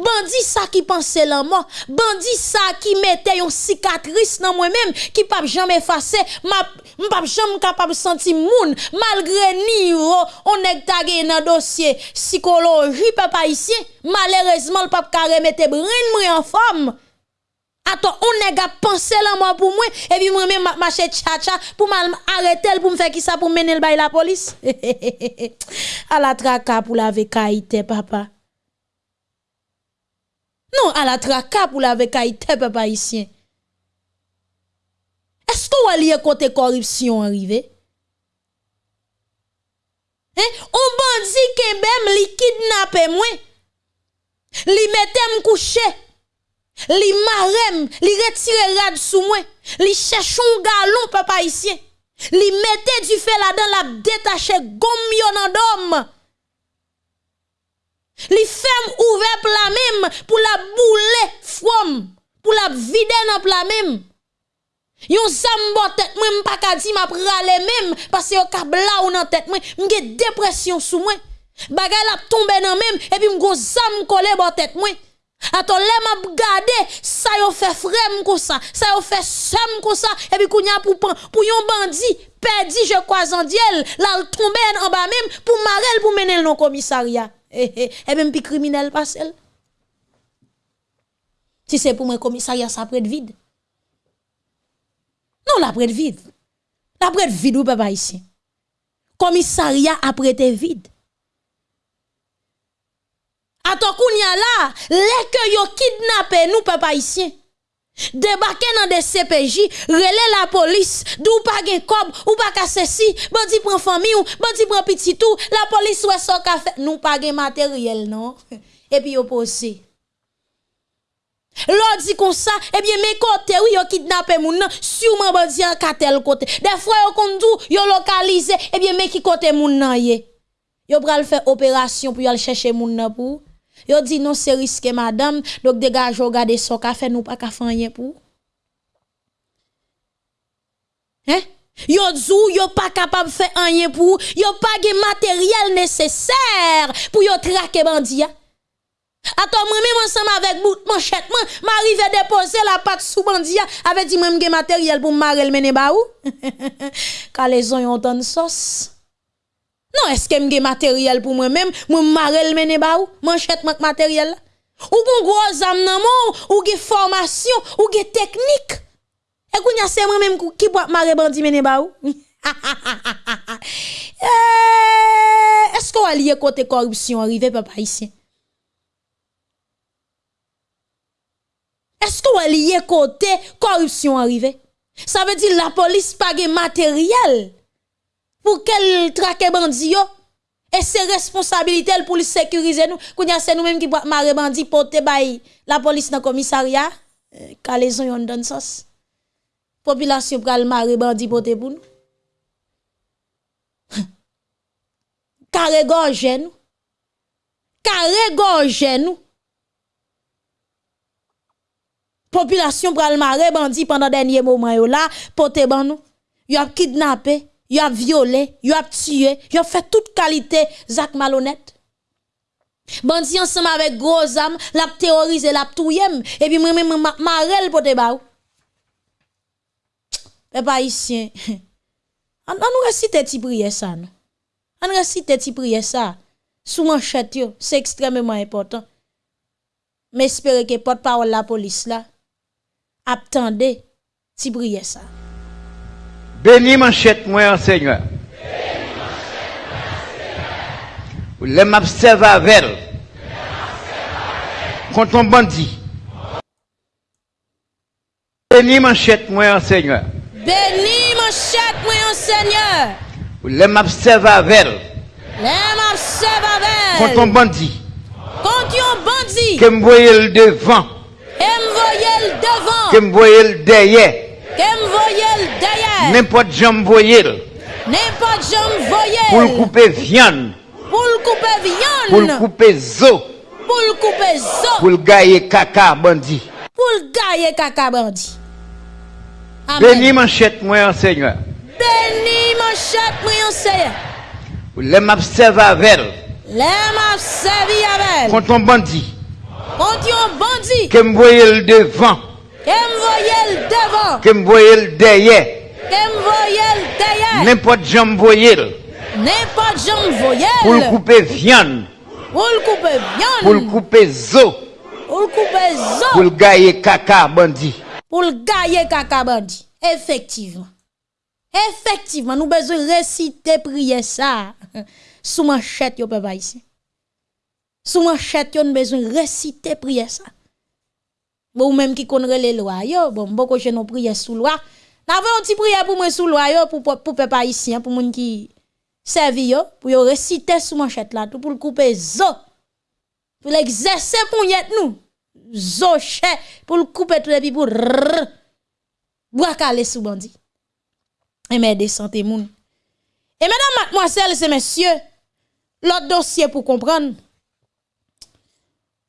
bandi sa ki panse lan mo, bandi sa ki mette yon sikatris nan mwen menm, ki pap jam efase, m pap jam kapap senti moun, malgre ni yo, on ek tage nan dosye psikoloji pe pa isye, malerezman l pap kare mette brin mwen an fam. Ato, on nèg e a pensé la moi pour moi et puis moi même marcher tcha pour m'arrêter pour me faire qui ça pour mener le bail la police. à la traka pour la vekaïté papa. Non, a la traka pou la vekayte pe pa isyen. Esko waliye kote koripsyon arive? On bandi kebem li kidnapem mwen. Li metem kouche. Li marem. Li retire rad sou mwen. Li chèchon galon pe pa isyen. Li mette du la den la detache gom yon dom. Li fem ouve pla mem pou la boule fwom, pou la vide nan pla mem. Yon zambo tet mwen mpakadi ma prale mem, pase yo kabla ou nan tet mwen, mge depresyon sou mwen. Bagay la tombe nan mem, epi mgo zam kole bo tet mwen. Ato lem ap gade, sa yo fe frem kosa, sa yo fe sem kosa, epi kounya pou yon bandi, pedi je kwa zandyel, la tombe nan ba mem, pou marel pou menel non komisarya. E ben pi kriminel pa sel. Si se pou mwen komisarya sa apret vide. Non la apret vide. La apret vide ou pe pa isi. Komisarya apret vide. Ato koun ya la, leke yo kidnape nou pe pa Debake nan de CPJ, rele la polis, dou pa gen kob, ou pa ka sesi, bandi pren fami ou, bandi pren pititou, la polis wè so ka fe, nou pa gen materyel non, epi yo pose. Lò di kon sa, eh ebyen men kote ou yo kidnapè moun nan, souman bandi an katel kote. Defwa yo kondou, yo lokalize, ebyen eh men ki kote moun nan ye. Yo pral fè operasyon pou yo al chèche moun nan pou ou. Yo dit non, c'est risqué, madame, donc dégage, regardez ça, ka fait nous pas ka rien pour. Hein? Yo zou, yo pas capable de faire rien pour, yo pas de matériel nécessaire pour yo traquer bandi. Attends, moi-même ensemble avec bout manchette, moi, m'arrive déposer la patte sous bandia avec dit même matériel pour m'arrêter mener ba ou? Quand les ont ont de sauce. Non, est-ce que j'ai matériel pour moi-même, moi m'arrêter mener ba ou, manchette manque matériel Ou bon gros âme nan ou? Gen formation, ou gen technique? Et kounya c'est moi-même qui pour marrer bandi mener ba ou? Eh, est-ce qu'on a lié côté corruption arrivé papa ici? Est-ce qu'on a lié côté corruption arrivé? Ça veut dire la police pas de matériel pour qu'elle traque bandi yo. Et c'est responsabilité pour sécuriser nous. Kounya c'est nous-mêmes qui marre bandi porter bay la police dans commissariat. Kalaison yon donne sauce. Population pral marre bandi porter pour nous. Carré gorge nous. Carré gorge nous. population pral maré bandi pendant dernier moment yo là pote ban nous yo kidnappé yo a violé yo a tué yo fait toute qualité zak malhonnête bandi ensemble avec gros âme l'a terrorisé l'a touyem et puis moi même marel pote ba pas ici on nous réciter ti prière ça non? On ti prière ça. Sous manchette c'est extrêmement important. Mais espérer que porte-parole la police là attendez prier ça. Béni manchette moi Seigneur. Les m'observe avec contre un bandit. Béni manchette moi Seigneur. Béni manchette moi Seigneur. Les m'observe avec Les m'observe avec contre un bandit. Contre un bandit. Que me voyez le devant. Que me voyez le devant. Que me voyez le derrière. Que me voyez le derrière. N'importe jambe voyez N'importe pour le couper viande, Pour le couper viande. pour le couper zo, Pour le couper zo. pour le gailler caca bandit. Pour le gailler caca bandit. Béni manchette moi Seigneur. Béni manchette moi Seigneur. Les m'observe avec Les m'observe avec. contre un bandit. Contre un bandit. Que me voyez le devant. Que me voyez le devant. Que me voyez le derrière. N'importe jambe voyez N'importe jambe voyelle. pour le couper viande, Pour le couper viande. pour le couper zo, Pour le couper zo. pour le gailler caca bandit. Pour le gailler caca bandit. Effectivement. Effectivement, nous besoin réciter prier ça. Sous manchette yo papa ici. Sous manchette yo nous besoin réciter prier ça. Bon même qui connaît les lois yo, bon beaucoup je nous prier sous loi. N'avons un petit prière pour moi sous yo pour pour, peuple haïtien pour moun qui servi yo pour yo réciter sous manchette là tout pour le couper zo. Pour l'exercer pour yet nous. Zo chè pour le couper tout et puis pour calé sous bandit. Et mais des santé moun. Et mesdames, mademoiselles et messieurs, l'autre dossier pour comprendre.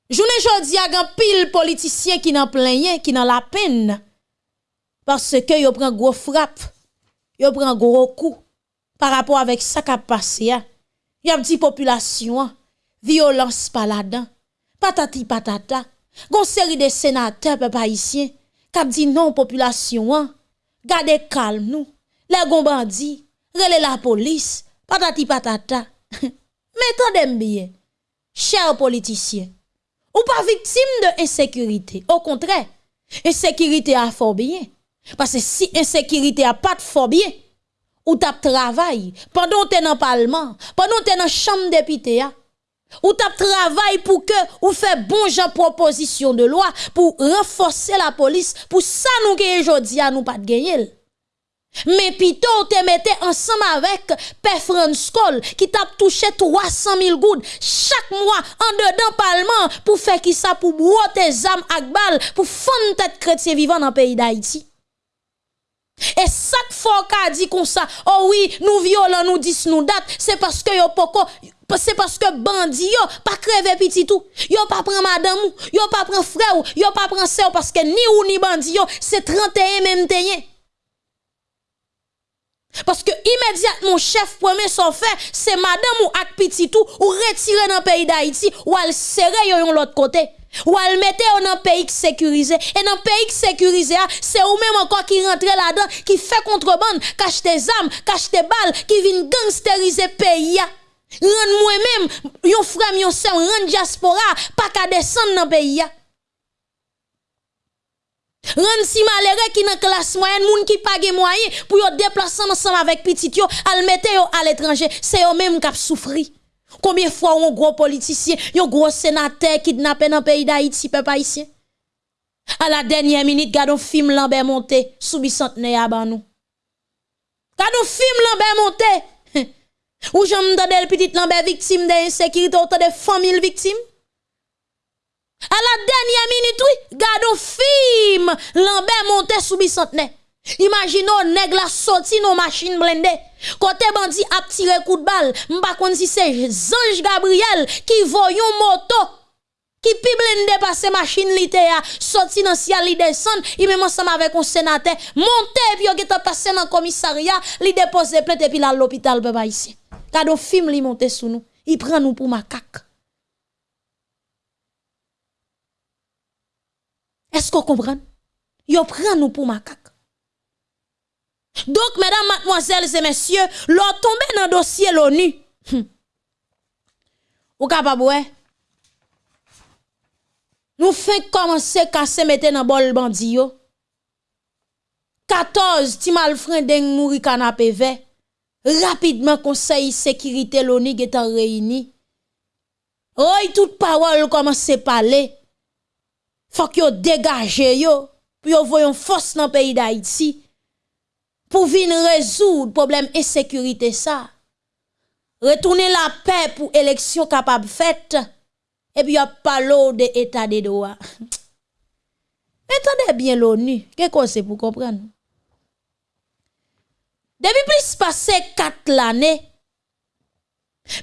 Journée jodi a gan pile politicien qui n'en plein qui n'en la peine. Parce que yo prend gros frappe, yo prend gros coup par rapport avec ça qui a passé. Y a dit population, violence là-dedans, patati patata. Gon série de sénateurs peuple haïtien qui dit non population, gardez calme nous. Les gon bandi, relè la police, patati patata. Mais tendez bien, chers politiciens, ou pas victime de insécurité. Au contraire, insécurité a fort bien. Parce que si insécurité a pas de bien, ou tap travail, pendant t'es dans le parlement, pendant t'es dans chambre député, ou tap travail pour que ou fait bon genre proposition de loi pour renforcer la police pour ça nous que aujourd'hui à nous pas de gagner. Mais plutôt te mettez ensemble avec Père Franskol qui t'a touché 300 000 gouttes chaque mois en dedans parlement pour faire qui ça pour boire tes âmes ak bal pour fondre tête chrétien vivant dans le pays d'Haïti. Et ça fois qu'a dit comme ça, oh oui, nous violons, nous disons nous date, c'est parce que yo poko, c'est parce que bandi yo pas crever petit tout. Yo pas prend madame ou, yo pas prend frère ou, yo pas prend sœur parce que ni ou ni bandi yo, c'est 31 même teyen. Parce que immédiatement, chef premier son fait, c'est madame ou ak petit tout, ou retirer dans pays d'Haïti, ou al serrer yon l'autre côté. Ou al mette dans un pays sécurisé. Et le pays sécurisé, c'est ou même encore qui rentre là-dedans, qui fait contrebande, cache tes armes, cache tes balles, qui vient gangsteriser pays. Rend moi-même, yon frère, yon sœur, rend diaspora, pas qu'à descendre dans pays. Rend si malheureux qui dans classe moyenne, moun qui pas moyen pour yo déplacer ensemble avec petit yo, al mette à l'étranger, c'est eux même qui souffri. Combien de fois un gros politicien, un gros sénateur kidnappé dans le pays d'Haïti, peuple haïtien? À la dernière minute, un film Lambert monté, sous bicentenaire à. Gade un film Lambert monté. Ou j'aime le petit Lambert victime d'insécurité, autant de familles victimes? À la dernière minute, oui, un film Lambert monté sous. Imaginons nèg la sorti nos machines blindées. Côté bandi a tiré coup de balle, m'pa kon si c'est Ange Gabriel qui voyon moto qui pi blindé passer machine li te a sorti dans ciel li descend, il même ensemble avec un sénateur monté puis yo geta passé dans commissariat, li déposer plainte et puis là l'hôpital papa ici. Kado film li monté sous nous, il prend nous pour macaque. Est-ce qu'on comprend? Yo prend nous pour macaque. Donc, mesdames, mademoiselles et messieurs, l'on tombé dans le dossier l'ONU. Hum. Ou capable? Nous faisons commencer à se mettre dans bol bandi yo. 14 ti malfrandeng mouri canapé vert. Rapidement, conseil sécurité l'ONU est réuni. Oh, toute parole commence à parler. Faut que yo dégage yo. Pour yo voyon force dans le pays d'Haïti pour venir résoudre problème insécurité ça. Retourner la paix pour élection capable faite et puis a pas l'eau de état de droit. Entendez bien l'ONU, qu'est-ce que c'est pour comprendre? Depuis plus passé 4 l'année,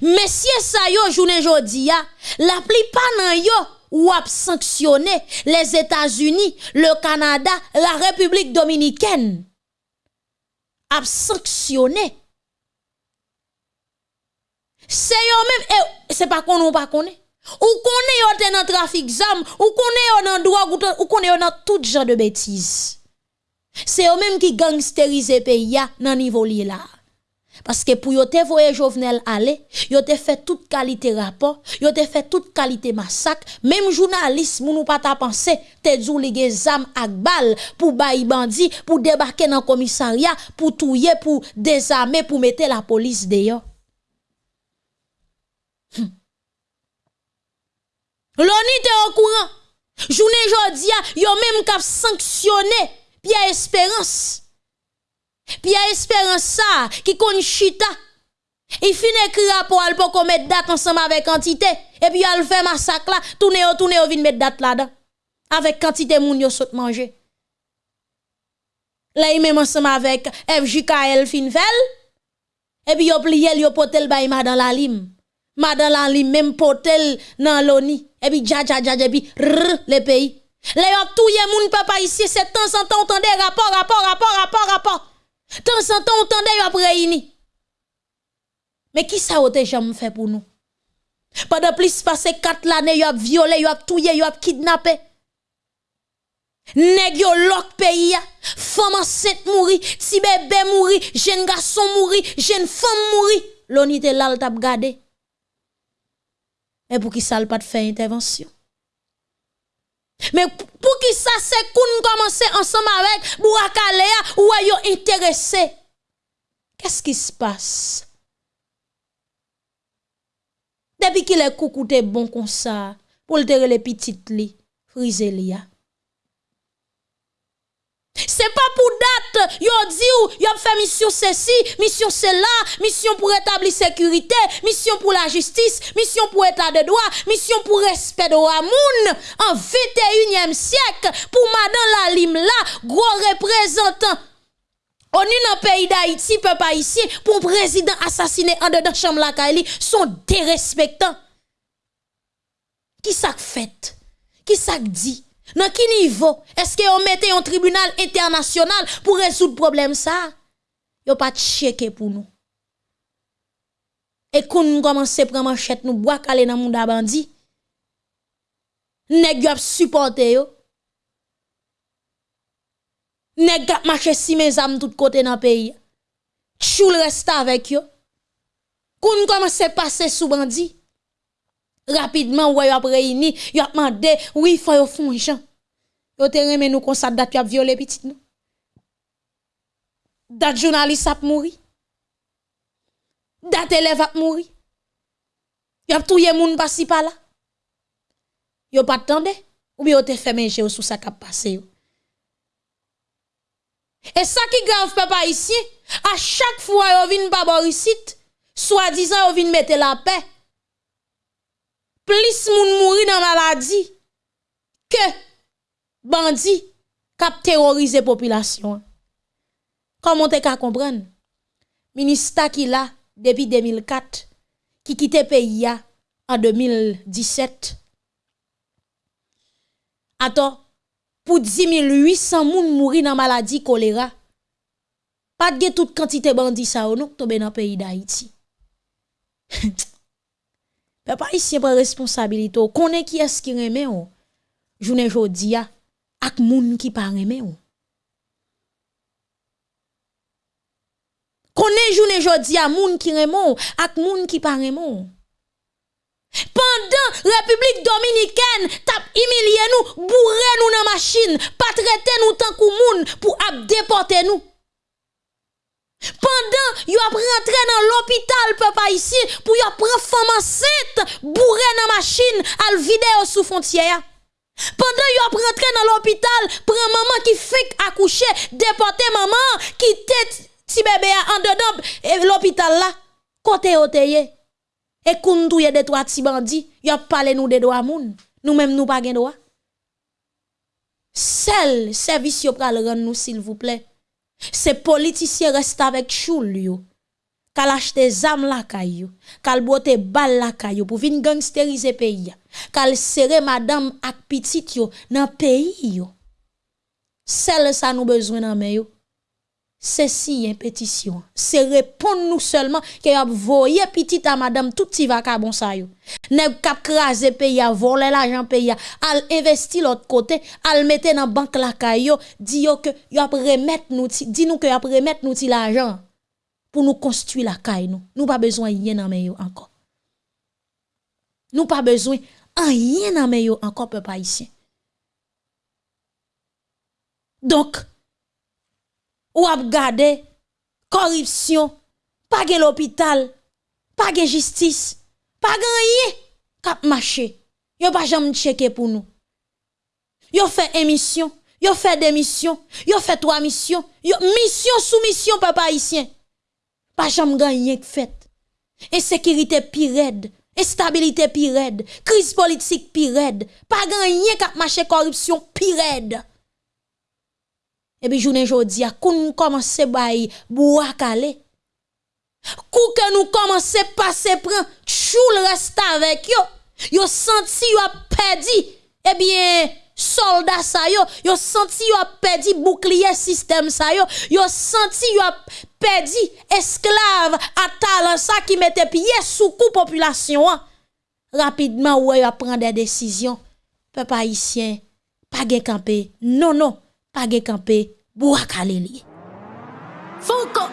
messieurs ça yo journée jodi ya, la plupart nan yo sanctionné les États-Unis, le Canada, la République a sanctionné. C'est eux même, c'est pas qu'on ou pas connaît. Ou connaît yo dans trafic zam, ou connaît yo dans drogue, ou connaît yo dans tout genre de bêtises. C'est eux même qui gangsterise pays dans niveau li là. Parce que pour yo te voye Jovenel aller, yo te fait toute qualité rapport, yo te fait toute qualité massacre, même journaliste moun pas ta pensé, te djou li zam ak bal pour bayi bandi, pour débarquer dans commissariat, pour touyer, pour désarmer, pour mettre la police dehors. Hum. L'ONU te au courant. Journée jodia, yo même kap sanctionné Pierre Espérance. Puis a espérance ça qui kon chita. Il finit écrire rapport pour qu'on mette date ensemble avec quantité et puis il fait massacre là, tourner tourner vin mettre date là-dedans avec quantité moun yo saute manger. Là il même ensemble avec FJKL Finvel et puis yo plié yo potel bay madame la lim. Madame la lim même potel dans l'oni et puis dja dja dja et le pays. Là yo touye moun papa ici c'est temps en temps entendez rapport rapport rapport rapport rapport Temps en temps, on tendait après réuni. Mais qui ça ote jamais fait pour nous? Pendant plus passé 4 l'année, yo a violé, yo a tué, yo a kidnappé. Nèg yo lok pays, femme enceinte mouri, ti bébé mouri, jeune garçon mouri, jeune femme mouri. L'on te là t'a gardé. Et pour qui ça pas de faire intervention? Mais pour qui ça c'est qu'on commence ensemble avec Bouakalea ou ayo intéressé? Qu'est-ce qui se passe? Depuis qu'il est coucou te bon comme ça, pour le les petites li, frise li. C'est pas pour date, yo dit ou, yo fait mission ceci, mission cela, mission pour établir sécurité, mission pour la justice, mission pour état de droit, mission pour respect de moun en 21e siècle pour madame la lim là, gros représentant on est dans le pays d'Haïti, peuple haïtien, pour président assassiné en dedans chambre la Kaili, sont dérespectants. Qui ça fait? Qui ça dit? Dans quel niveau est-ce qu'on mette un tribunal international pour résoudre le problème ça? Yo pas checker pour nous. Et quand nous commençons à prendre manchette nous bois calé dans monde bandi. Nèg yo supporter yo. Nèg gap marché si mes âmes tout côté dans pays. Choul reste avec yo. Quand nous commençons à passer sous bandi rapidement ouais a réuni y a demandé oui faut yo font gens yo te remen nous comme ça date y a violé petit nous. Date journaliste a mouri. Date élève a mouri. Y a touye moun pas si pas là. Yo pas attendé. Ou bien yo te fait manger sous ça qui passé et ça qui grave papa ici à chaque fois yo vinn pas borisite soit disant yo vinn mettre la paix plus moun mouri dans maladie que bandi kap terroriser population. Comment te ka comprendre? Ministre qui là depuis 2004 qui quitte pays en 2017. Attends, pour 10 800 moun mouri dans maladie choléra. Pas de toute quantité bandi ça ou non tomber dans Pe pa isye pre responsabilite ou. Konen ki es ki reme ou. Jounen jodi ya. Ak moun ki pa reme ou. Konen jounen jodi ya moun ki reme ou. Ak moun ki pa reme ou. Pendan Republik Dominiken tap imilye nou. Bourre nou nan masin. Patrete nou tankou moun pou ap depote nou. Pendant yo ap rentré dans l'hôpital papa ici pour yo prendre femme enceinte bourré dans machine al vidéo sous frontière. Pendant yo ap rentré dans l'hôpital prend maman qui fait accoucher déporter maman qui tête ti bébé en dedans l'hôpital là côté oteye et koundouye de trois ti bandi yo parlé nous de droit moun. Nous même nous pas gen droit. Seul service yo pral rendre nous s'il vous plaît ces politiciens restent avec choul yo. Kal achete zam la kayo, kal bote bal la kayo pour vin gangsteriser pays. Kal serre madame ak petit yo dans pays yo. Celle ça nous besoin dans yo. C'est si une pétition. C'est répondre nous seulement que a voyé petit à madame tout ti va bon ça yo. Nèg kap krasé pays a voler l'argent pays al investi l'autre côté, al mette dans banque la kayo, dit yo que y a remettre nous dit nous que a remettre nous l'argent pour nous construire la caille nous. Nous pas besoin rien dans yo encore. Nous pas besoin rien dans yo encore peuple haïtien. Donc ou ap gade corruption, pas de l'hôpital, pas de justice, pas rien kap marché. Yo pas jamais checker pour nous. Yo fait émission, yo fait des missions, yo fait trois missions, yo mission sous mission papa haïtien. Pas jamais gagné fait. Insécurité pire instabilité pire crise politique pire pas gagné kap marché corruption pire et puis journée jodi a nous commence bay bois calé kou que nous commence passer prend choul reste avec yo. Yo senti yo a perdu. Eh bien soldat sa yo. Yo senti yo a perdu bouclier système sa yo. Yo senti yo a perdu esclave à ça qui mettait pied sous coup population rapidement ouais yo prend des décisions. Peuple haïtien pas gen camper non non Page kampe, bou akale li. Fouko!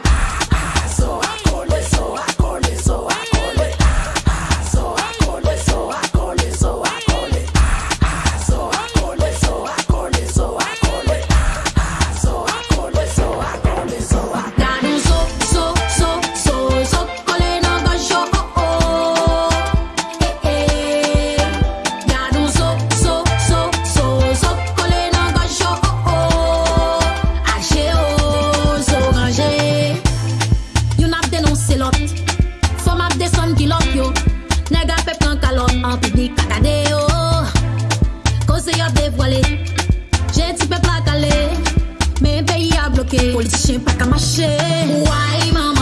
Bloqué, politicien pas. Ouais, maman,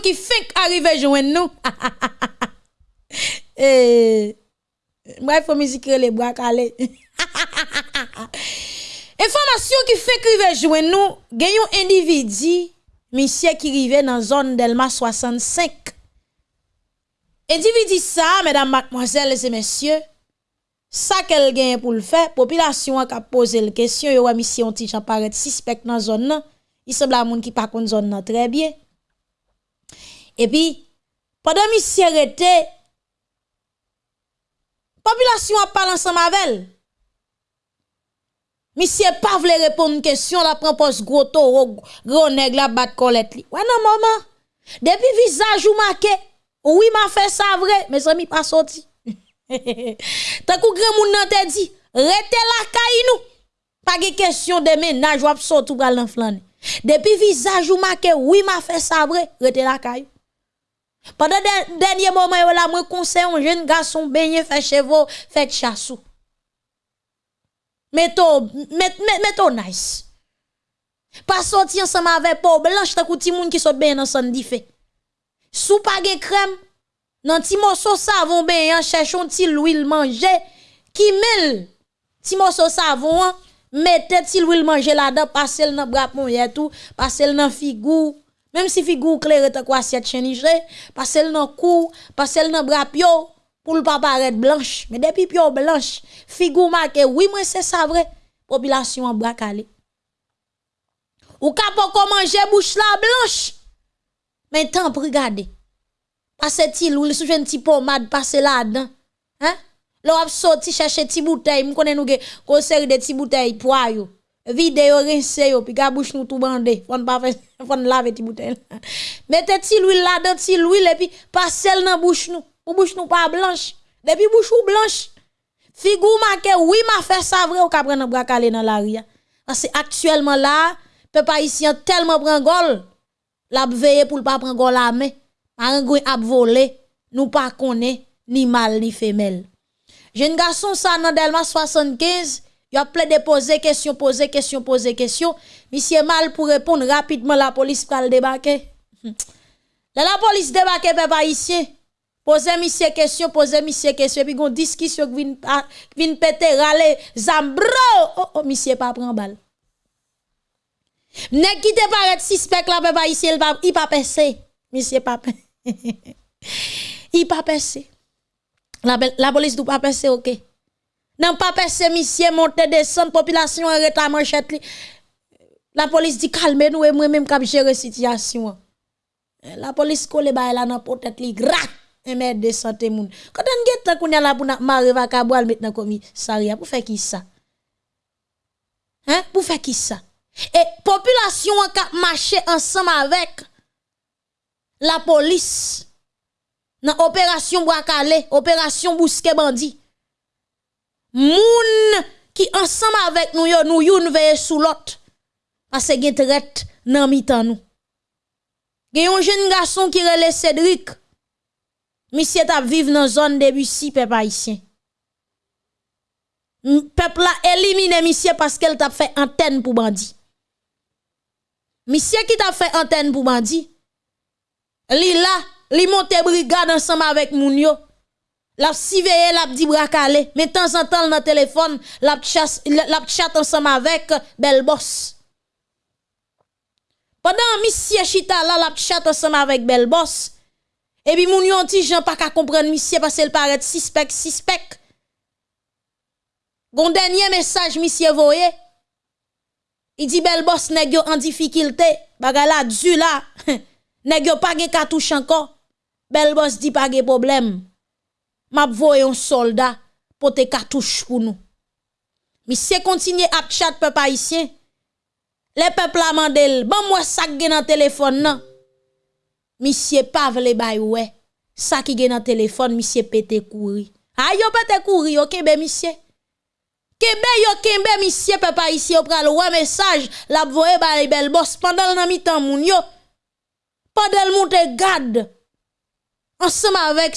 qui fait arriver joindre nous. Eh, Bref, faut musique les bras calés. information qui fait arriver joindre nous, gagnons individu, monsieur qui rive dans zone Delma 65. Individu ça, mesdames, mademoiselles et messieurs, ça qu'elle gagne pour le faire, population a posé la question, yo mission ti jan paraît suspect dans zone nan. Il semble à moun qui pas connaît zone très bien. Et puis pendant monsieur arrêté population a parlé ensemble avec elle. Monsieur pas vle répondre question la prend poste gros taureau gros nèg la bat colette. Ouais non maman. Depuis visage ou marqué, oui m'a fait ça vrai, mes amis pas sorti. Tant kou grand moun dit, rete la nou. Pas de question de ménage ou sorti ou. Depuis visage ou marqué, oui m'a fait ça vrai, rete la kay. Pendant le dernier moment, yo la, moi conseille un jeune garçon baigner, fait chevaux, fait chassou. Mettons, mettons nice. Pas sorti ensemble avec peau blanche, t'as coutu moun qui saute bien ensemble diffé. Sou pas de crème, nan ti morceau savon bien, cherchons ti l'huile manger, qui mêle ti morceau savon, mettez ti l'huile manger là-dedans, passez le nan bras et tout, passez le figou, même si figou clair ta quoi assiette chenige, passez dans cou, passez dans bras pio pour le pas paraître blanche, mais depuis pio blanche, figou marqué oui moi c'est ça vrai, population en bras calé. Ou ka pas manger bouche la blanche? Mais tant pour regarder. Passe ti l'huile sou un petit pommade passe là-dedans. Hein? L'on a sorti chercher ti bouteille, m connais nous ge série de ti bouteille poa yo. Vide yo rince yo puis ga bouche nou tout bandé. Fon pas fon laver ti bouteille. Mettez ti l'huile là-dedans, ti l'huile et puis passe dans bouche nou. Ou bouche nou pas blanche. Depuis bouche ou blanche. Figou marqué oui m'a fait ça vrai ou ka prendre bras calé dans la ria. Parce que actuellement là, peuple haïtien tellement prend gol, l'a veillé pour pas prendre gol la main. Marangouin ap volé, nous pas connaît ni mâle ni femelle. Jeune garçon ça dans Delma 75, il a plein de poser question, poser question, poser question. Monsieur mal pour répondre rapidement la police pral débarquer. Là la police débarquer peuple haïtien. Posez monsieur question, posez monsieur question puis gon discussion qui vient péter râler zambro. Oh oh monsieur pas prend balle. Nèg qui te paraît suspect là papa ici il pas pas passé. Monsieur pas Il pas passé. La, la police doit pas passer OK. Non pas passer monsieur monter descendre population arrête la. La police dit calmez-nous et moi même cap gérer situation. La police colle ba là dans peut-être li grat et mettre de santé moun. Quand on get qu'on y a là pour marrer va kaboual maintenant commissariat pour faire qui ça? Hein? Pour faire qui ça? Et population a marché ensemble avec la police dans opération Boakale, opération Bousque Bandi. Moun qui ensemble avec nous yo nous youn veille sous l'autre parce que traite nan mitan nous. Gen un jeune garçon qui relè Cédric. Monsieur t'a vivre dans zone de Bussy peuple haïtien. Peuple a éliminé monsieur parce qu'elle t'a fait antenne pour bandi. Monsieur qui t'a fait antenne pour bandi. Li monte brigade ensemble avec moun. Lap siveye, lap di brakale. Men tan san tan nan telefon, lap, chas, lap chat ansam avek uh, bel boss. Pendan misye chita la, lap chat ansam avek bel boss. E bi moun yon ti jan pa ka kompren misye pase l paret sispek, sispek. Gon denye mesaj misye voye. I di bel boss negyo an difikilte. Bagala dzu la. negyo pa ge katouche anko. Bel boss di pa ge probleme. map voye yon solda pou te katouche pou nou. Mi se kontinye ap chat pe pa isyen, le pep la mandel, ban mwen sak gen nan telefon nan. Mi se pav le bay we, sak gen nan telefon, mi se pete kouri. A yo pete kouri yo kebe mi se. Kebe yo kebe mi se pe pa isyen, yo pral wè mesaj, la voye bay bel bos, pandan nan mi tan moun yo. Pandan moun te gade, ensemble avec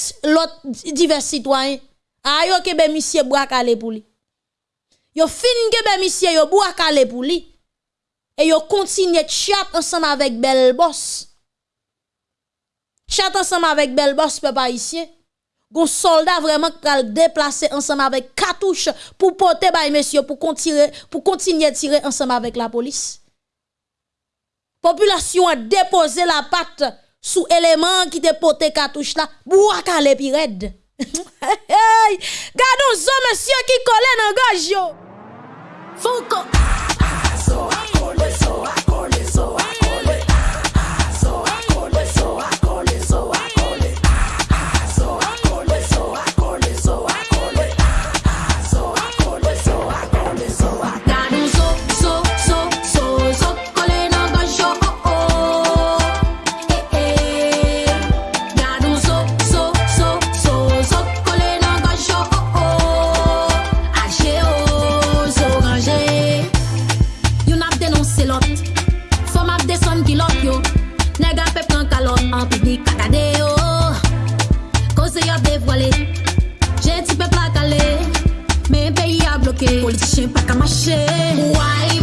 divers citoyens ayo kembe monsieur bois calé pour lui yo fin kembe monsieur yo bois calé pour lui et yo continue chat ensemble avec bel boss chat ensemble avec bel boss papa ici gon soldat vraiment qui a déplacé ensemble avec cartouche pour porter bay monsieur pour continuer pour continuer tirer ensemble avec la police. Population a déposé la patte sous élément qui te pote cartouche là, bouak à l'épirède. Gardons ça, monsieur, qui collait dans gage yo. Foucault. Peyi a bloke Politisyen pa kamache Wai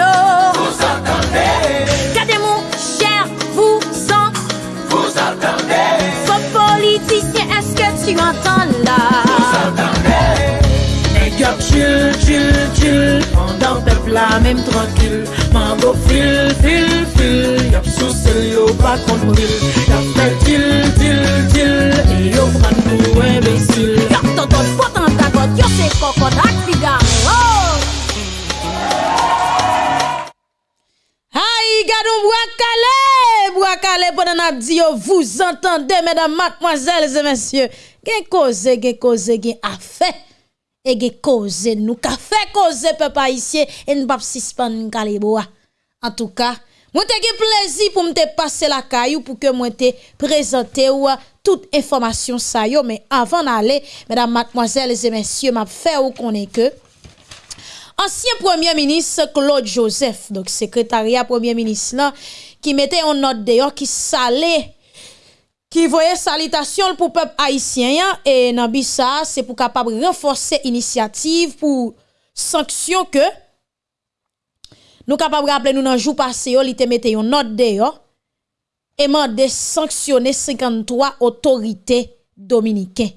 Renault. Vous entendez Cademou, cher, vous en. Vous entendez Faux politicien, est-ce que tu entends là Vous entendez Et gars, chill, chill, chill. Pendant le plat, même tranquille. Mango, fil, fil, fil. Y'a sous celle yo, pas contre Y'a fait til, til, til. Et yo, prend nous imbécile. Y'a ton ton, faut en ta cote, yo, c'est cocotte, accident. Bois calé, bois calé pendant dit vous entendez mesdames, mademoiselles et messieurs, gen cause, gen cause, gen affaire. Et gen cause nous ka fait cause peuple haïtien et nous pas suspendre calé bois. En tout cas, moi te gen plaisir pour me passer la caillou pour que moi te présenter ou toute information ça yo mais avant d'aller mesdames mademoiselles et messieurs m'a fait ou connaît que ancien premier ministre Claude Joseph, donc secrétariat premier ministre qui mettait en note d'ailleurs qui salait qui voyait salutation pour peuple haïtien hein, et dans c'est pour capable renforcer initiative pour sanction que nous capable rappeler nous dans jour passé li te mette une note d'ailleurs et mande sanctionner 53 autorités dominicaines.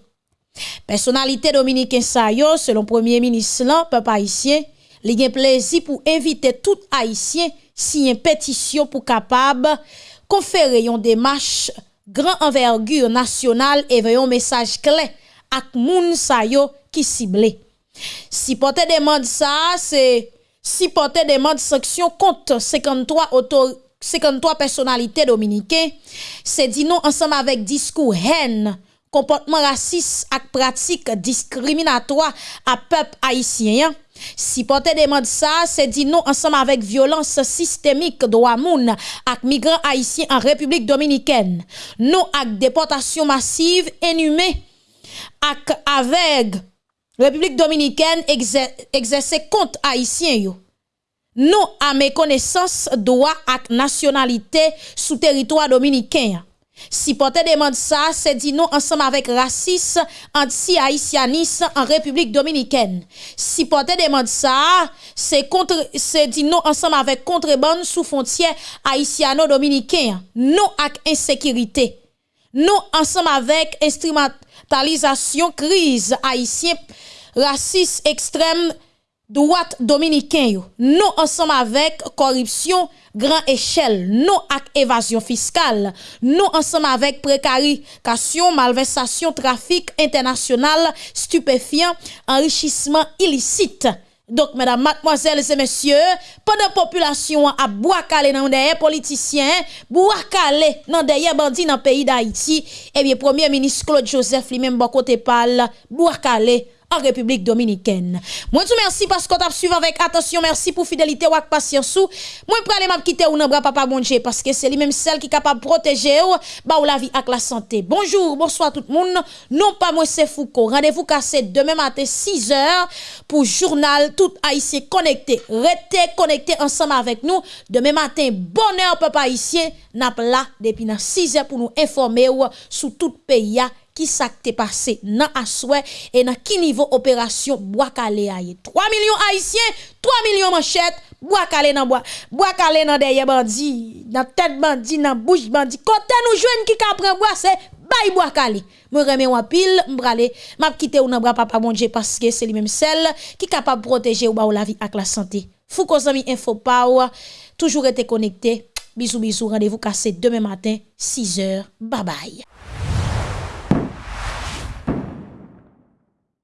Personnalité dominicaine sa yo, selon premier ministre lan, peuple haïtien, li gen plaisir pour inviter tout haïtien si une pétition pour capable conférer une démarche grand envergure nationale et un message clair ak moun sa yo qui ciblé. Si porte demande ça, c'est si porte demande sanction contre 53 autorités 53 personnalités dominicaines, c'est dit non ensemble avec discours haine, komportman rasis ak pratik diskriminatwa a pep haisyen. Si pote deman sa, se di nou ansam avek violans sistemik do amoun ak migran haisyen an Republik Dominiken. Nou ak deportasyon masiv enume ak aveg Republik Dominiken egzese kont haisyen yo. Nou a mekonesans doa ak nasyonalite sou teritwa Dominiken ya. Si pote demande ça, c'est dit non ensemble avec racisme, anti-haïtianisme en République dominicaine. Si pote demande ça, c'est contre, c'est dit non ensemble avec contrebande sous frontière haïtiano-dominicain. Non avec insécurité. Non ensemble avec instrumentalisation crise haïtien, raciste extrême droite dominicain. Non ensemble avec corruption grand échelle, non avec évasion fiscale, non ensemble avec précarisation, malversation, trafic international, stupéfiant, enrichissement illicite. Donc, mesdames, mademoiselles et messieurs, pendant la population a boire dans des politiciens, boire dans des bandits dans le pays d'Haïti, eh bien, Premier ministre Claude Joseph lui-même, bon côté parle, boire en République dominicaine. Moi tout merci parce tu as suivi avec attention, merci pour fidélité ou patience. Moi prale m'a quitter ou nan bras papa bonje parce que c'est lui même celle qui est capable de protéger ou ba ou la vie avec la santé. Bonjour, bonsoir tout le monde. Non pas moi c'est Foucault. Rendez-vous cassé demain matin 6h pour journal tout haïtien connecté. Restez connecté ensemble avec nous. Demain matin bonheur papa haïtien n'a là depuis 6h pour nous informer ou sur tout pays qui s'est passé? Dans Asoué et dans qui niveau opération bois calé 3 millions haïtiens, 3 millions manchettes, bois calé dans bois, bois calé dans derrière bandit, dans tête bandit, dans bouche bandit. Côté nous joindre qui ka prend bois c'est bay bois calé. Me remet en pile, m'brale, m'a quitté ou dans bras papa bon Dieu parce que c'est lui même celle qui capable de protéger ou ba ou la vie avec la santé. Fou qu'on amis info power, toujours été connecté. Bisous bisous, rendez-vous cassé demain matin 6h. Bye bye.